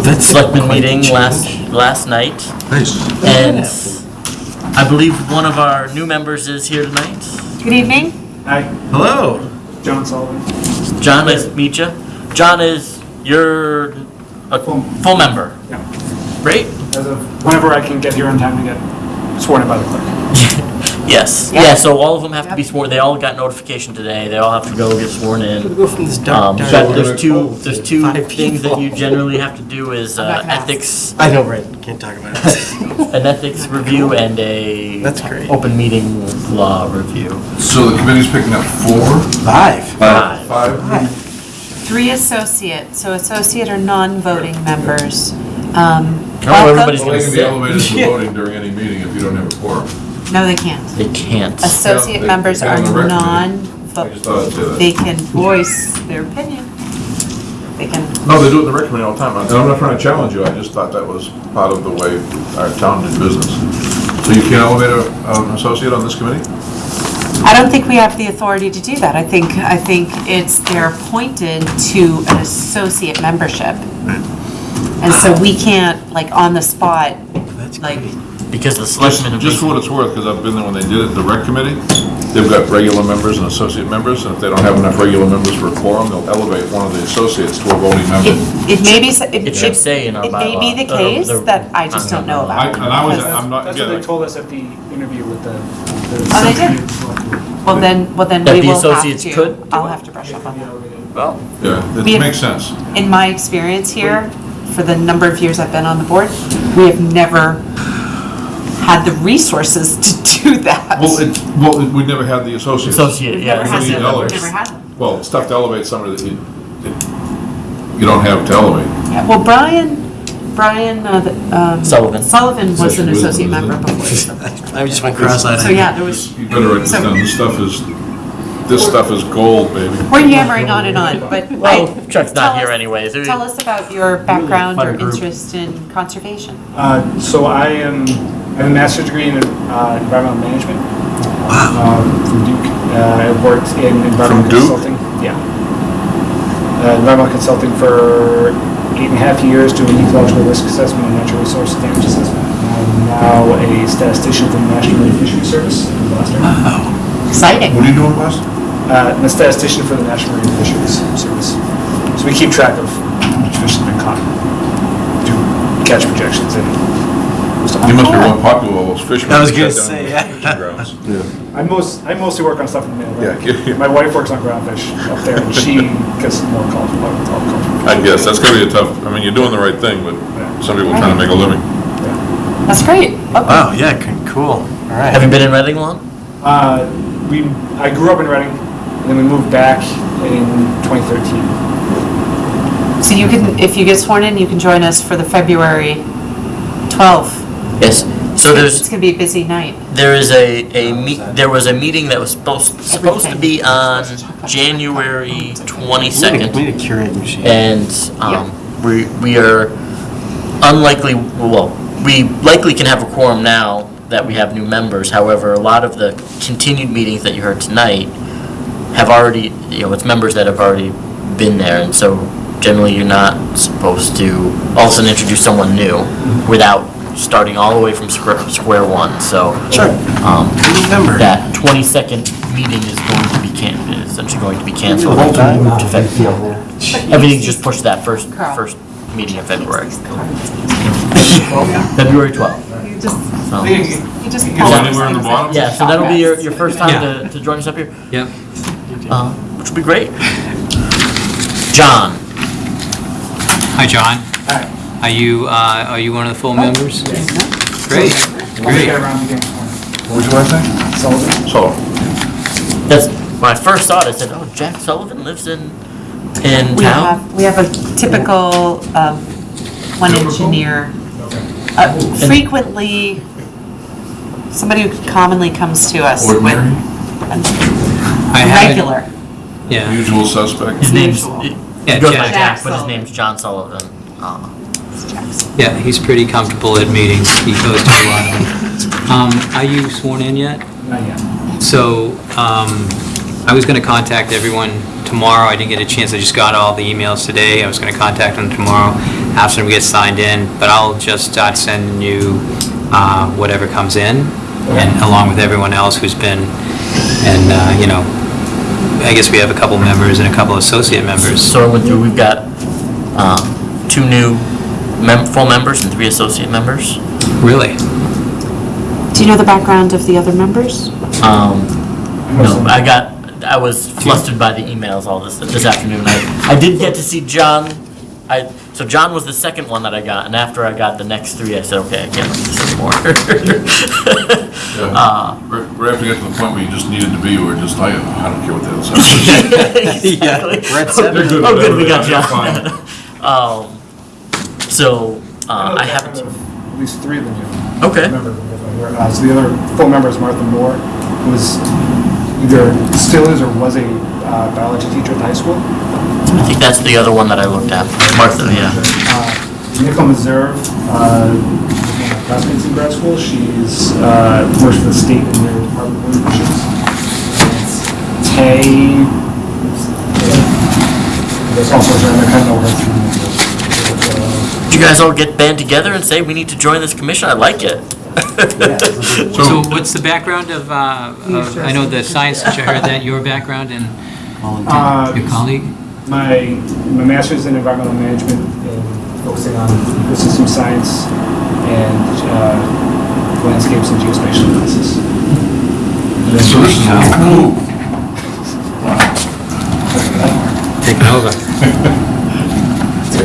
that's selectmen quite the meeting last, last night. Nice. And I believe one of our new members is here tonight. Good evening. Hi, Hello. John Sullivan. John, nice to meet you. John is, you're a full member. Yeah. Great. As of whenever I can get here on time to get sworn in by the clerk. Yes, Yeah. yeah, so all of them have to be sworn, they all got notification today, they all have to go get sworn in. go from this Um, dark, but dark. there's two, there's two Five things that you people. generally have to do is I'm not uh, gonna ask. ethics, I know, right, can't talk about it. an ethics review and a That's great. open meeting law review. So the committee's picking up four? Five. Five. Five? Three associate, so associate are non-voting members. Um, I don't know everybody's welcome- Well, they can be elevated to voting during any meeting if you don't have a quorum. No, they can't. They can't. Associate they- members they are on the record. non, I just thought I'd say that. they can voice their opinion. They can, No, they do it in the rec committee all the time, and I'm not trying to challenge you, I just thought that was part of the way our town did business. So you can't elevate a- an associate on this committee? I don't think we have the authority to do that. I think, I think it's, they're appointed to an associate membership. And so we can't, like, on the spot, like, great. Because the Just, selectmen have. just for what it's worth, because I've been there when they did it, the rec committee, they've got regular members and associate members, and if they don't have enough regular members for a quorum, they'll elevate one of the associates to a voting member. it, it may be, s- it It should say in our It may be the bylaw, uh, case that I just don't know I, about. and I was, I'm not, That's what again, they told us at the interview with the. the Oh, they did? Well, then, well, then That we the will have associates to, could do I'll it? have to brush up on that. Well, yeah, We it have- makes sense. In my experience here, for the number of years I've been on the board, we have never had the resources to do that. Well, it, well, it- we never had the associates. associate, yeah. never had associate them, members. never had them. Well, it's tough to elevate somebody that you, that you don't have to elevate. Yeah, well, Brian, Brian uh, the, um, Sullivan. Sullivan was an Associate associate member, member before. so- I just went cross-eyed. So, yeah, there was, You better write this So- down, this stuff is, this stuff is gold, baby. we're yammering on and on, but. Well, I- Chuck's tell not here us- anyways. Tell us about your background or Fun group. interest in conservation. Uh, So I am, I have a master's degree in uh, environmental management. um, From Duke. Uh, I worked in environmental From Duke? consulting. Yeah. Uh, Environmental consulting for eight and a half years, doing ecological risk assessment and natural resource damage assessment. I'm now a statistician for the National Marine Fisheries Service in Gloucester. Exciting. What are you doing, Wes? Uh, I'm a statistician for the National Marine Fisheries Service. So we keep track of how much fish has been caught, do catch projections and stuff. You must be real popular with all those fishermen. I was that gonna say, the yeah. fishing grounds. I most, I mostly work on stuff in the middle. Yeah, yeah, yeah. My wife works on groundfish up there and she gets more calls about all calls. I guess, that's gonna be a tough, I mean, you're doing the right thing, but some people are trying to make a living. Yeah. That's great. Okay. Wow, yeah, c- cool. All right. Have you been in Reading long? Uh, we, I grew up in Reading, and then we moved back in 2013. So you can, if you get sworn in, you can join us for the February 12th. Yes. So It's there's, gonna be a busy night. there is a, a meet, there was a meeting that was supposed, supposed to be on January We 22nd. we need a Keurig machine. And, um, we, we are unlikely, well, we likely can have a quorum now that we have new members. However, a lot of the continued meetings that you heard tonight have already, you know, it's members that have already been there. And so generally, you're not supposed to all of a sudden introduce someone new without starting all the way from square, square one. So, Sure. um, Remember. that 22nd meeting is going to be can, is essentially going to be canceled. Whole time. To February. Everything just pushed that first, Carl. first meeting in February. February 12th. You just, So- you just. Go anywhere in the bottom? Yeah, so that'll be your, your first time Yeah. to, to join us up here, Yep. uh, which will be great. John, Hi, John. Hi. Are you, uh, are you one of the full members? Great, great. around again. What would you like to say? Sullivan? So, that's, when I first thought. it, I said, oh, Jack Sullivan lives in, in We town? have, we have a typical, um, one engineer. Uh, Frequently, somebody who commonly comes to us with. ordinary, I haven't- Regular. Yeah. usual suspect. His name's, Yeah, goes by Jack. Jack, but his Sullivan. name's John Sullivan. Uh, Yeah, he's pretty comfortable at meetings. He goes to a lot of them. Um, are you sworn in yet? Not yet. So, um, I was gonna contact everyone tomorrow. I didn't get a chance. I just got all the emails today. I was gonna contact them tomorrow after we get signed in, but I'll just start sending you, uh, whatever comes in, and along with everyone else who's been, and, uh, you know, I guess we have a couple members and a couple associate members. So I went through, we've got, um, two new mem, full members and three associate members. Really? Do you know the background of the other members? Um, no, I got, I was flustered by the emails all this, this afternoon. I, I did get to see John. I, so John was the second one that I got, and after I got the next three, I said, okay, I can't look at this anymore. Uh, We're we're having to get to the point where you just needed to be, or just, I, I don't care what the hell says. Exactly. We're at seven. They're good, Oh, good, we got they're John. Um, so, uh, I haven't, At least three of them do. okay, Remember, uh, so the other full member is Martha Moore, who is either still is or was a uh, biology teacher at the high school. I think that's the other one that I looked at, Martha, yeah. Uh, Nicole Meserve, uh, classmates in grad school. She's uh, works for the state in their Department of Fisheries. Tay, there's I kind of know her through. Did you guys all get band together and say, we need to join this commission? I like it. So what's the background of, uh, of- I know the science teacher, I heard that, your background and Uh, your colleague? My, my master's in environmental management and focusing on ecosystem science and uh, landscapes and geospatial analysis. So this is cool. Taking over.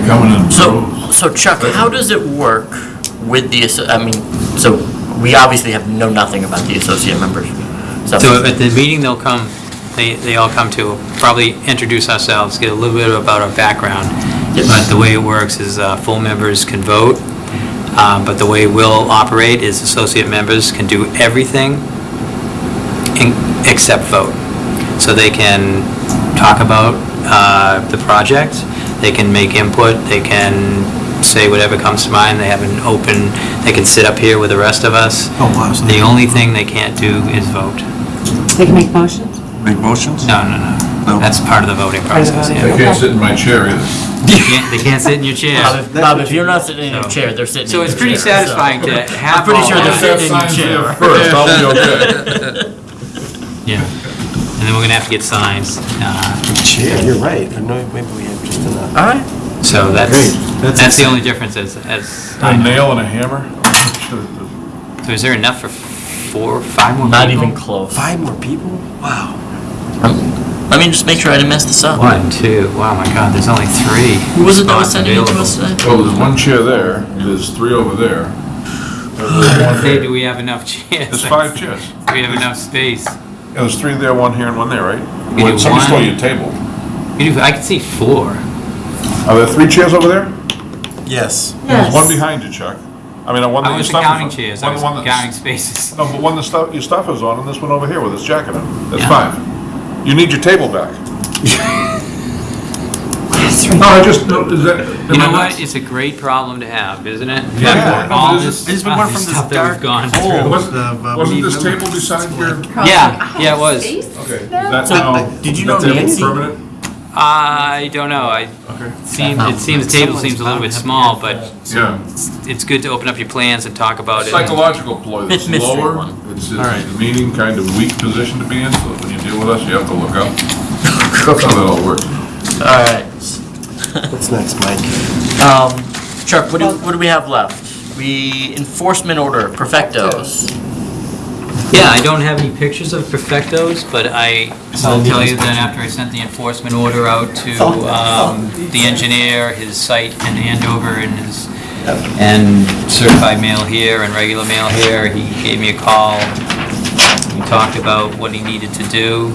They're coming in So, droves. so Chuck, how does it work with the, asso- I mean, so we obviously have know nothing about the associate members. So at the meeting they'll come, they, they all come to, probably introduce ourselves, get a little bit about our background. Yes. But the way it works is uh, full members can vote, um, but the way we'll operate is associate members can do everything in- except vote. So they can talk about uh, the project, they can make input, they can say whatever comes to mind, they have an open, they can sit up here with the rest of us. Oh, wow. so The only thing they can't do is vote. They can make motions? Make motions? No, no, no. No. That's part of the voting process, They yeah. can't sit in my chair either. They can't, they can't sit in your Bob, chair. if- Bob, if you're not sitting in your So- chair, they're sitting in So your it's chair. pretty so- satisfying to have I'm pretty all sure they're that. sitting in your Signs chair. there First, I'll be okay. Yeah. And then we're gonna have to get signs. uh, Yeah, you're right. I know, maybe we have just enough. All right. So that's, Great. That's that's the only difference as, as, A nail and a hammer? so is there enough for four, five more people? Not even close. Five more people? Wow. Um, Let me just make sure I didn't mess this up. One, two, wow, my God, there's only three. Who was it that was spots sending it to available. us today? Well, there's one chair there, there's three over there, Say, do we have enough chairs? There's five chairs. Do we have enough space? Yeah, there's three there, one here, and one there, right? We Well, do Somebody stole one. your table. You do- I can see four. Are there three chairs over there? Yes. There's one behind you, Chuck. I mean, uh, one that I your was stuff counting is on. chairs, I One- was one that's- counting spaces. No, but one the stuff, your stuff is on, and this one over here with its jacket on. That's Yeah. five. You need your table back. No, I just, no, is that? You know what? It's a great problem to have, isn't it? Yeah, After no, all but this, it's- it's been all going this from this stuff that we've dark gone hole. through. Wasn't, of, uh, wasn't this table beside your? Yeah, yeah, it was. Okay, is that now? did you know that table Nancy? Permanent? I don't know, I, Okay. seem, it seems the table seems a little bit small, but Yeah. it's good to open up your plans and talk about it. Psychological ploy that's Fifth mystery lower, one. it's, All right. it's a meaning, kind of weak position to be in, so when you deal with us, you have to look up. That's how that all works. All right. What's next, Mike? Um, Chuck, what do, what do we have left? We, enforcement order, perfectos. Yeah, I don't have any pictures of perfectos, but I will tell you that after I sent the enforcement order out to um, the engineer, his site in Andover and his, and certified mail here and regular mail here, he gave me a call. We talked about what he needed to do.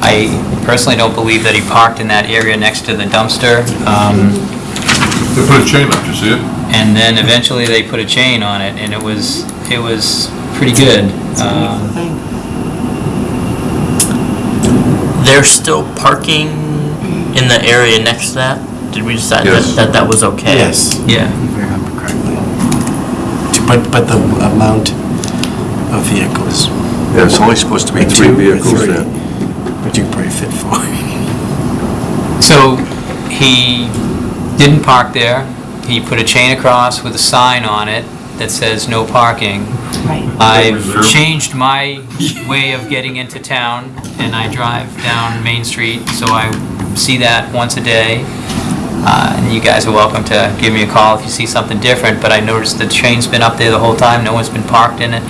I personally don't believe that he parked in that area next to the dumpster. Um, They put a chain up, you see it? and then eventually they put a chain on it, and it was, it was pretty good. Uh, They're still parking in the area next to that? Did we decide that, Yes. that that was okay? Yes. Yeah. If I remember correctly. To- But, but the amount of vehicles. Yeah, it's only supposed to be Like three two or vehicles three, there. But you can probably fit four. So he didn't park there. He put a chain across with a sign on it that says no parking. Right. I've changed my way of getting into town and I drive down Main Street, so I see that once a day. Uh, And you guys are welcome to give me a call if you see something different, but I noticed the chain's been up there the whole time, no one's been parked in it.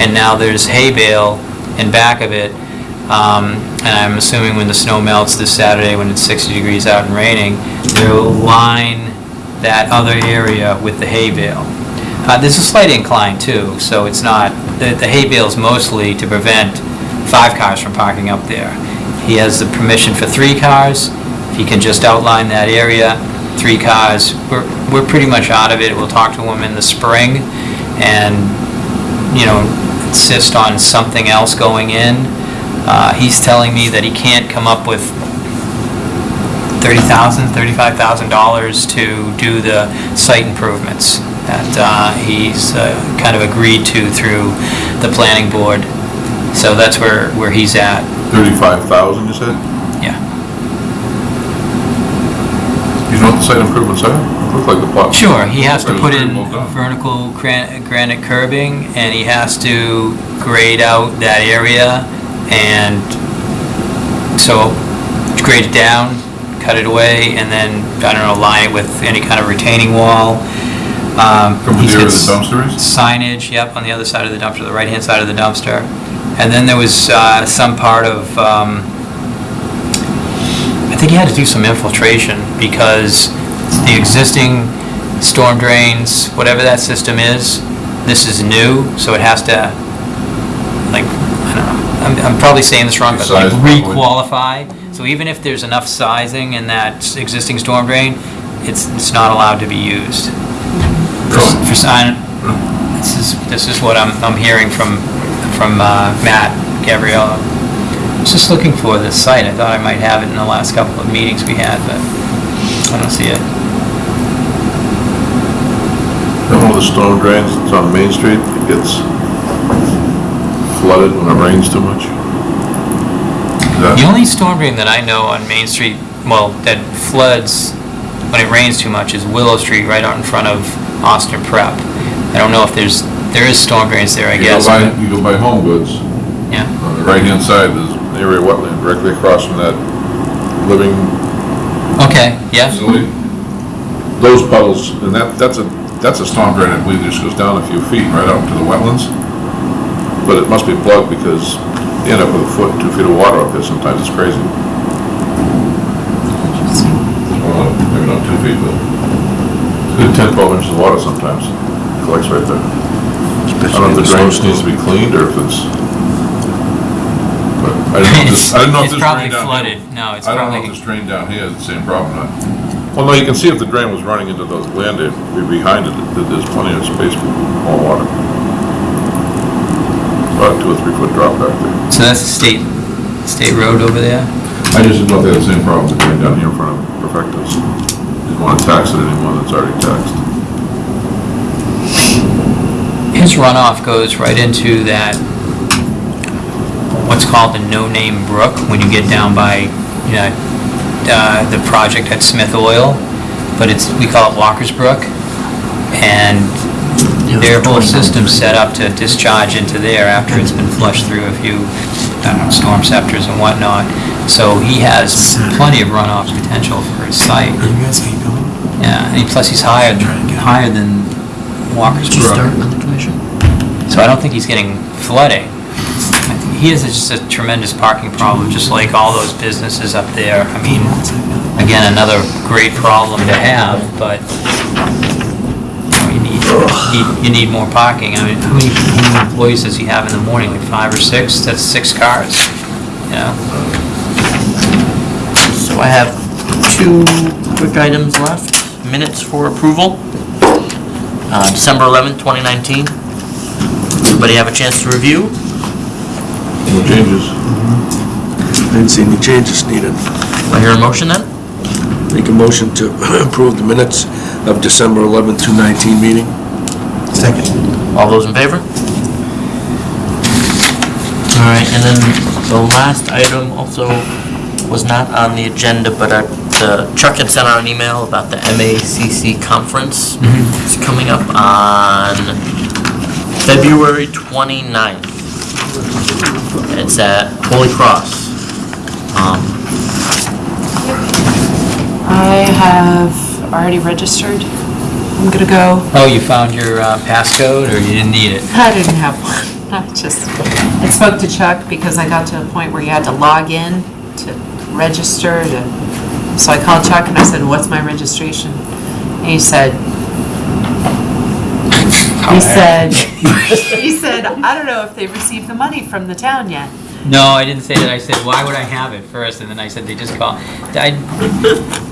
And now there's hay bale in back of it. Um, And I'm assuming when the snow melts this Saturday, when it's 60 degrees out and raining, they'll line that other area with the hay bale. Uh, There's a slight incline too, so it's not, the the hay bale's mostly to prevent five cars from parking up there. He has the permission for three cars. If he can just outline that area, three cars, we're, we're pretty much out of it. We'll talk to him in the spring and, you know, insist on something else going in. Uh, He's telling me that he can't come up with $30,000, $35,000 to do the site improvements that uh, he's uh, kind of agreed to through the planning board. So that's where, where he's at, Thirty-five thousand, you said? yeah. You know what the site improvements are? Look like the plot. Sure, he has to put in well vertical gran- granite curbing, and he has to grade out that area, and so grade it down, cut it away, and then, I don't know, line it with any kind of retaining wall. Um, he's with the area the dumpster is? Signage, yep, on the other side of the dumpster, the right-hand side of the dumpster. And then there was uh, some part of, um, I think he had to do some infiltration because the existing storm drains, whatever that system is, this is new, so it has to, like, I don't know, I'm, I'm probably saying this wrong, but like re-qualify. So even if there's enough sizing in that existing storm drain, it's, it's not allowed to be used. For, for sign, this is, this is what I'm, I'm hearing from, from uh, Matt Gabriella. I was just looking for this site. I thought I might have it in the last couple of meetings we had, but I don't see it. Know, the storm drains, it's on Main Street, it gets flooded when it rains too much? The only storm drain that I know on Main Street, well, that floods when it rains too much is Willow Street right out in front of Austin Prep. I don't know if there's, there is storm drains there, I You go guess. by, but- you go by Home Goods, Yeah, on the right-hand side, there's an area of wetland directly across from that living okay, yeah, facility. Those puddles, and that, that's a, that's a storm drain, I believe, just goes down a few feet right out to the wetlands. But it must be plugged because you end up with a foot, two feet of water up there sometimes, it's crazy. Well, maybe not two feet, but good ten, twelve inches of water sometimes, collects right there. I don't know if the drainage needs to be cleaned or if it's, but I don't know if this, I didn't know if It's this probably drain down here. flooded. No, it's I don't know if this drain down here is the same problem or not. Well, no, you can see if the drain was running into those land, area, behind it, that there's plenty of space for more water. About two or three foot drop back there. So that's the state, state road over there? I just didn't know if they had the same problem with the drain down here in front of Perfectus. Didn't want to tax it anymore that's already taxed. His runoff goes right into that, what's called the no-name brook, when you get down by, you know, uh, the project at Smith Oil, but it's, we call it Walker's Brook. And their whole system's set up to discharge into there after it's been flushed through a few, I Stormceptors and whatnot. So he has plenty of runoff potential for his site. You guys keep going. Yeah, and plus he's higher, higher than Walker's Did you start Brook. on commission? So I don't think he's getting flooding. I think He has just a tremendous parking problem, just like all those businesses up there. I mean, again, another great problem to have, but you know, you need, you need- more parking. I mean, how many how many employees does he have in the morning, like five or six? That's six cars, you know? So I have two quick items left. Minutes for approval. Uh, December 11th, 2019. Everybody have a chance to review? No changes. Didn't see any changes needed. Do I hear a motion then? Make a motion to approve the minutes of December 11th, 2019 meeting. Second. All those in favor? All right, and then the last item also was not on the agenda, but uh, the Chuck had sent out an email about the MACC conference. It's coming up on February 29th. It's at Holy Cross. Um, I have already registered. I'm gonna go. Oh, you found your uh, passcode, or you didn't need it? I didn't have one. I just, I spoke to Chuck because I got to a point where you had to log in to register to, so I called Chuck and I said, what's my registration? And he said, he said, he said, I don't know if they've received the money from the town yet. No, I didn't say that. I said, why would I have it first? And then I said, they just call. I,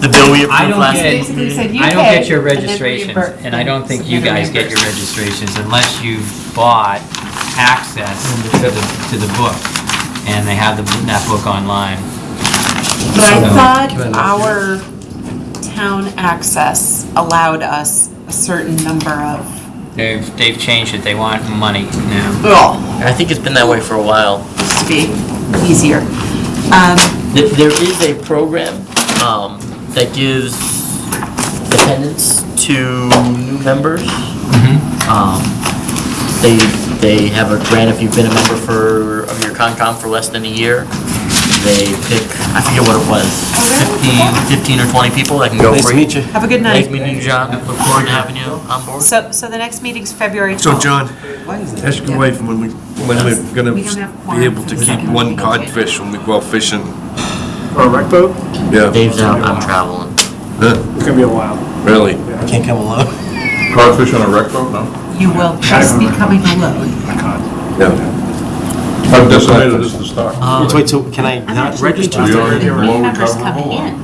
The bill we I approved don't last get- week. Basically said, you I don't pay, get your and then registrations, reimbur- and I don't think you guys get your registrations unless you've bought access to the, to the book, and they have the, that book online. But I thought our town access allowed us a certain number of, They've, they've changed it. They want money now. oh, I think it's been that way for a while. to be easier. Um, There there is a program um, that gives dependents to new members. Um, They, they have a grant if you've been a member for, of your Concom for less than a year. They pick, I forget what it was, 15, 15 or 20 people that can go Nice to free. meet you. Have a good Nice night. meeting you, John. Look forward to having you on board. So, so the next meeting's February 12th. So, John, ask your wife when we, when we're gonna We don't have be able for to the keep second one meeting. codfish when we go out fishing. Or a rec boat, Yeah, Dave's out, I'm traveling. Huh, it's gonna be a while. really? Can't come alone. Codfish on a wreck boat, no? You will just be coming alone. Yeah. How decimated is the stock? Wait, Wait, so can I not register? We already The below members recoverable?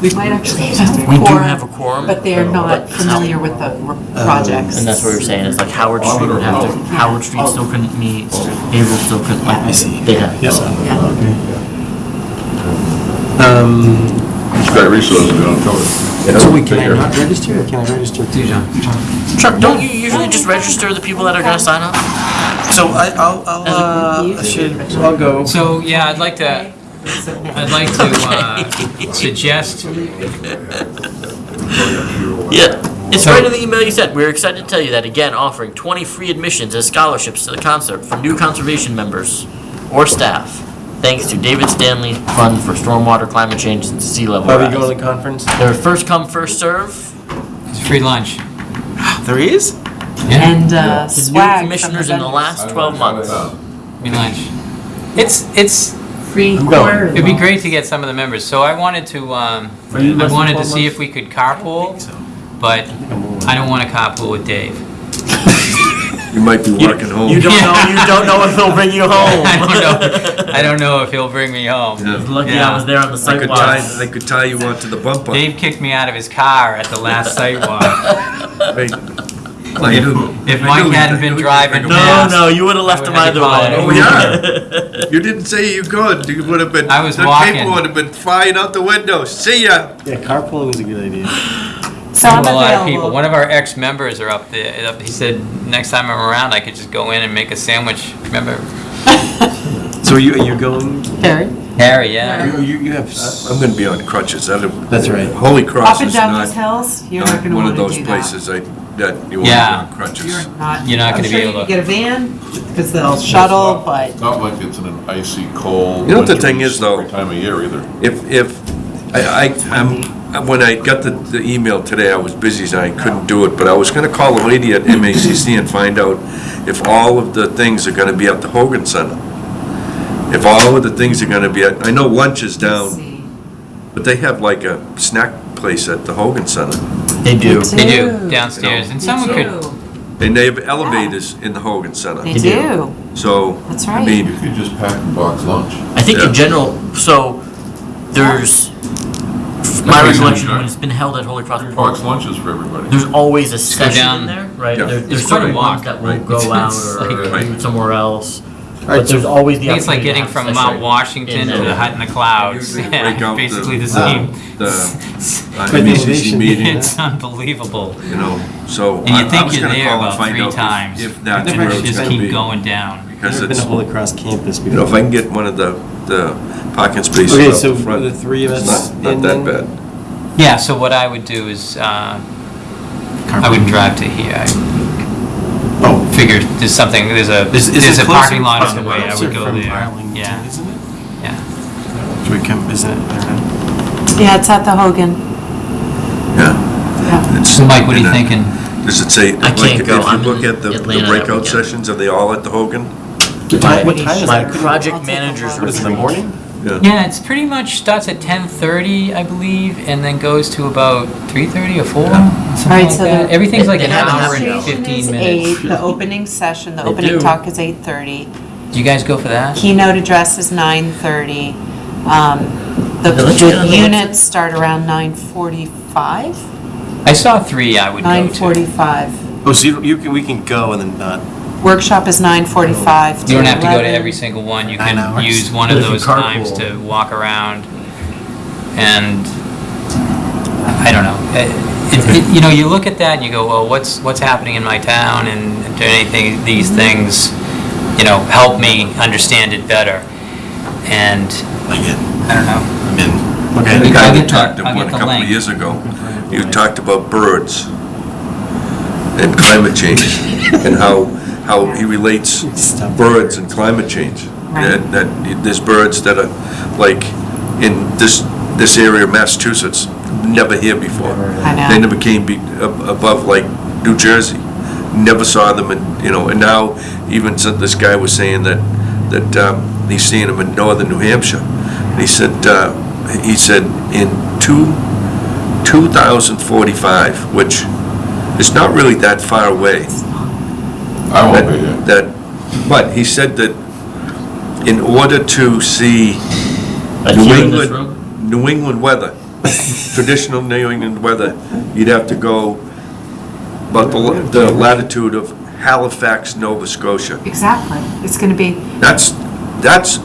We might actually have a We do have a quorum. But they're not familiar with the r- projects. And that's what we were saying, it's like Howard Street would have to, Howard Street still couldn't meet, Haverhill still couldn't, like, I see. they have. Yes. Yeah. Um, Sky Resources, we don't cover it. So wait, can Take I care. not register or can I register too? Chuck, don't you usually just register the people that are gonna sign up? So I, I'll, I'll, uh, should, I'll go. So, yeah, I'd like to, I'd like to uh, suggest, Yeah, it's So- right in the email you sent. We're excited to tell you that again, offering 20 free admissions as scholarships to the concert for new conservation members or staff. Thanks to David Stanley Fund for Stormwater Climate Change and Sea Level Are we going to the conference? They're first come, first serve. it's free lunch. There is? Yeah, And uh, The new swag from commissioners in the last 12 months. free lunch. It's, it's, Free going. quarter. it'd be great to get some of the members. So I wanted to, um, Are you I less than wanted to 12 see if we could carpool, but I don't want to carpool with Dave. You might be working home. You don't know, you don't know if he'll bring you home. I don't know, I don't know if he'll bring me home. Yeah. Lucky Yeah. I was there on the I could sidewalk. tie, I could tie you onto the bumper. Dave kicked me out of his car at the last sidewalk. Right. I knew- If I Mike knew hadn't you'd- been you'd driving No, fast. no, you would have left I him would have either way. Oh, yeah. You didn't say you could. You would have been, I was the walking. paper would have been flying out the window. See ya. Yeah, carpooling is a good idea. So I'm a lot of people. available. One of our ex-members are up there. up- He said, next time I'm around, I could just go in and make a sandwich. Remember So are you, are you going, Harry? Harry? Yeah. you, you you have, I'm gonna be on crutches. I don't- That's right. Holy Cross Up and is down not, those hills? You're not not gonna one wanna of those do that. places I, that you want to be Yeah. on crutches. You're not. You're not I'm gonna be sure able you to- can get a van, because they'll shuttle, but Not like it's in an icy, cold. You know what the thing is, though? slippery Time of year either. If, if, I, I, I'm, when I got the, the email today, I was busy, so I couldn't do it, but I was gonna call the lady at MACC and find out if all of the things are gonna be at the Hogan Center. If all of the things are gonna be at, I know lunch is down, but they have like a snack place at the Hogan Center. They do. They do do. downstairs, and someone could. do. And they have elevators in the Hogan Center. They They do. do. So, That's I right. mean, You could just pack and box lunch. I think Yeah. in general, so there's, my That's recollection, right. when it's been held at Holy Cross Box Park, lunches for everybody. there's always a session down. in there, right? Yeah. There- It's There's quite a certain ones walk, that will right? go out It's or like- Right. somewhere else. Alright, But there's so- always I the think it's like to getting have from session Mount Washington to the hut in the clouds. Usually Yeah, out the- basically the the- same. the, uh, Quite MACC innovation. meeting, It's unbelievable. you know, so. And I- you I think was you're gonna there call and about find three out if- times. If that's Never where it's just gonna keep be. going down. Because Never been it's, to Holy Cross campus you know, if. I can get one of the, the parking spaces Okay, up so the front, the three of it's us not, not in that then? bad. Yeah, so what I would do is, uh, I wouldn't drive to here. I Oh. figure there's something, there's a, Is- is there's it a closer? parking lot on the way, I would go from there. Arlington, Yeah, Isn't it? yeah. Should we come, isn't it? I don't know. Yeah, it's at the Hogan. Yeah. Yeah. It's- So Mike, what are you and, thinking? Does it say, like, can't if go. you I'm look in at the the Atlanta that breakout weekend. sessions, are they all at the Hogan? My, What time is my that? project I'll take a managers look. What is it, in the retreat. morning? Yeah. Yeah, it's pretty much starts at 10:30, I believe, and then goes to about 3:30 or 4, something Right, like so that. the- Everything's like an hour hour and 15 Registration is minutes. eight, The opening session, the They opening do. talk is 8:30. Do you guys go for that? Keynote address is 9:30. Um, The They let you get on the the units start around 9:45? I saw three I would go to. 9:45. Oh, so you, you can, we can go and then not, Workshop is 9:45 to You don't have to go to 11. every single one, you Nine can hours. use one But of if you those times carpool- to walk around and, I don't know. It- it- it- You know, you look at that and you go, well, what's, what's happening in my town and do anything, these things, you know, help me understand it better? And, I get, I don't know. I'm in. The Okay. guy I'll get the- talked to I'll one get a the couple of link. years ago, you talked about birds and climate change and how, how he relates birds and climate change. That, that there's birds that are like in this, this area of Massachusetts, never here before. I know. They never came be, ab- above like New Jersey. Never saw them and, you know, and now even so this guy was saying that, that, um, he's seeing them in northern New Hampshire. And he said, uh, he said in two, 2045, which is not really that far away. I won't be here. That, but he said that in order to see Like New here in this England. New England weather, traditional New England weather, you'd have to go about the the latitude of Halifax, Nova Scotia. Exactly. It's going to be That's, that's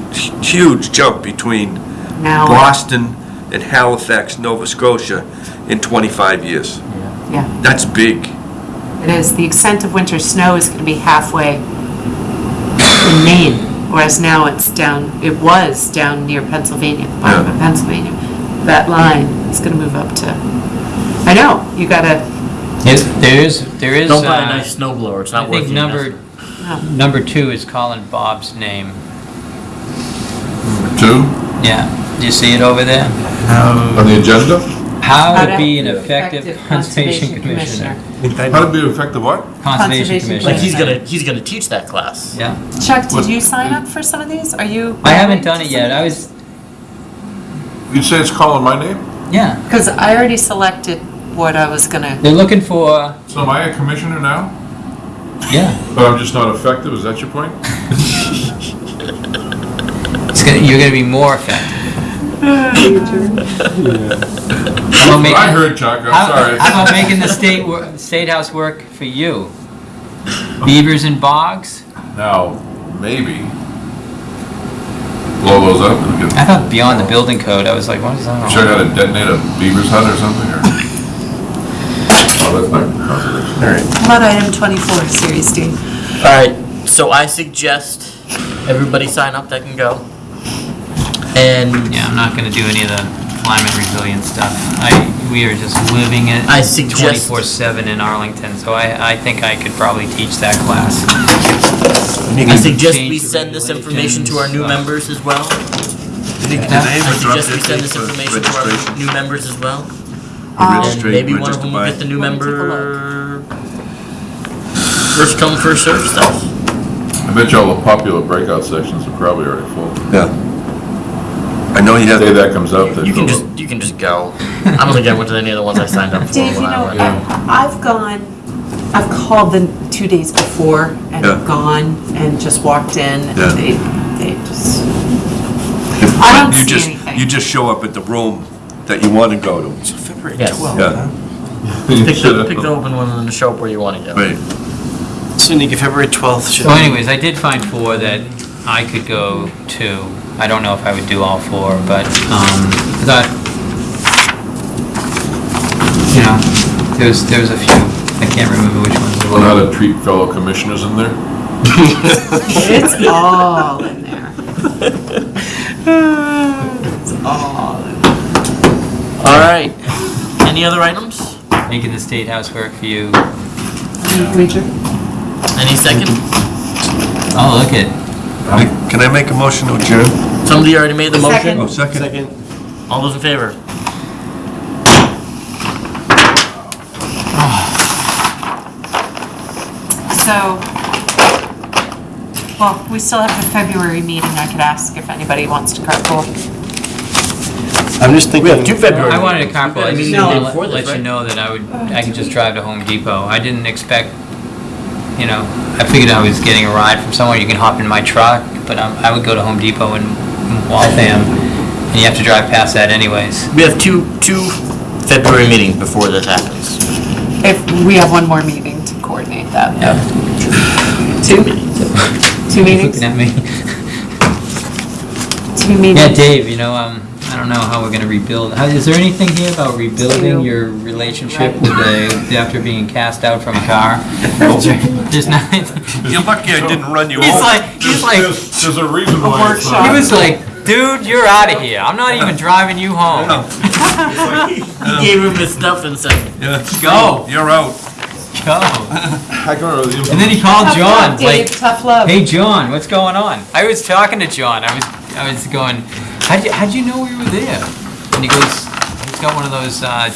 huge jump between now. Boston and Halifax, Nova Scotia in 25 years. Yeah, That's big. It is. The extent of winter snow is going to be halfway in Maine, whereas now it's down, it was down near Pennsylvania, the bottom of Pennsylvania. That line is going to move up to, I know, you gotta, Yes, There is, there is. Don't buy a uh, nice snow blower, it's I not worth think the number, investment. number two is calling Bob's name. Two, Yeah, do you see it over there? on the agenda? How How to to be an effective effective conservation conservation commissioner. How to be an effective what? Conservation Conservation commissioner. Like, he's gonna, he's gonna teach that class. Yeah, Chuck, What- did you sign up for some of these? Are you? I haven't done it yet, I was, You say it's calling my name? yeah, Because I already selected what I was gonna, they're looking for, So am I a commissioner now? Yeah. But I'm just not effective, is that your point? It's gonna, you're gonna be more effective. How about making- I heard, Chuck, I'm How sorry. how about making the state, wor- state house work for you? Beavers and bogs? Now, maybe blow those up and get, I thought beyond the building code, I was like, what is that? all sure how to detonate a beaver's hut or something, or? Oh, that's not conservation. How about item 24, Series D? All right, so I suggest everybody sign up that can go. And Yeah, I'm not gonna do any of the climate resilient stuff. I, we are just living it I suggest- twenty-four seven in Arlington, so I, I think I could probably teach that class. I suggest we Change the send this information to our new regulations, uh, members as well. Did I they ever drop suggest we send this for information to our registration? new members as well. The And registra- maybe one of register them will by- get the new Let me take a member. First come, first served stuff. I bet you all the popular breakout sections are probably already full. Yeah. I know you The day that comes up, they You can just, you can just go. I don't think I went to any of the ones I signed up for Dave, you when know, I went. I- I've gone, I've called them two days before and Yeah. gone and just walked in Yeah. and they, they just, I don't you see just, anything. you just show up at the room that you want to go to. February Yes. 12th. Yeah, Pick the, pick the open one and show up where you want to go. right. So Nika, February 12th should So anyways, I did find four that I could go to. I don't know if I would do all four, but, um, I thought, you know, there's, there's a few. I can't remember which ones they Learn how were. to treat fellow commissioners in there. It's all in there. It's all in there. All right. Any other items? Making the state house work for you. Richard? Any second? Oh, look at, I- Can I make a motion to adjourn? Somebody already made the motion? Oh, second? Second. All those in favor? So, well, we still have the February meeting. I could ask if anybody wants to carpool. I'm just thinking. We have two February. I wanted to meetings. We've got carpool, a I just meeting wanted to let let you know that I would, I could just drive to Home Depot. I didn't expect, you know, I figured I was getting a ride from somewhere, you can hop in my truck, but um, I would go to Home Depot in Waltham, and you have to drive past that anyways. We have two, two February meetings before this happens. If, we have one more meeting to coordinate that. Yeah. Two meetings. Two meetings? Looking at me. Two meetings. Yeah, Dave, you know, um, I don't know how we're gonna rebuild, how, is there anything here about rebuilding your relationship with the, after being cast out from a car? There's nothing, You're lucky I didn't run you he's over. like, he's like, There's, there's a reason why it's He was like, dude, you're out of here. I'm not even driving you home. He gave him his stuff and said, Yeah. Go, You're out. go. I can remember the. And then he called Tough John, love, Dave, like, tough love. hey, John, what's going on? I was talking to John. I was, I was going, how'd you, how'd you know we were there? And he goes, he's got one of those, uh,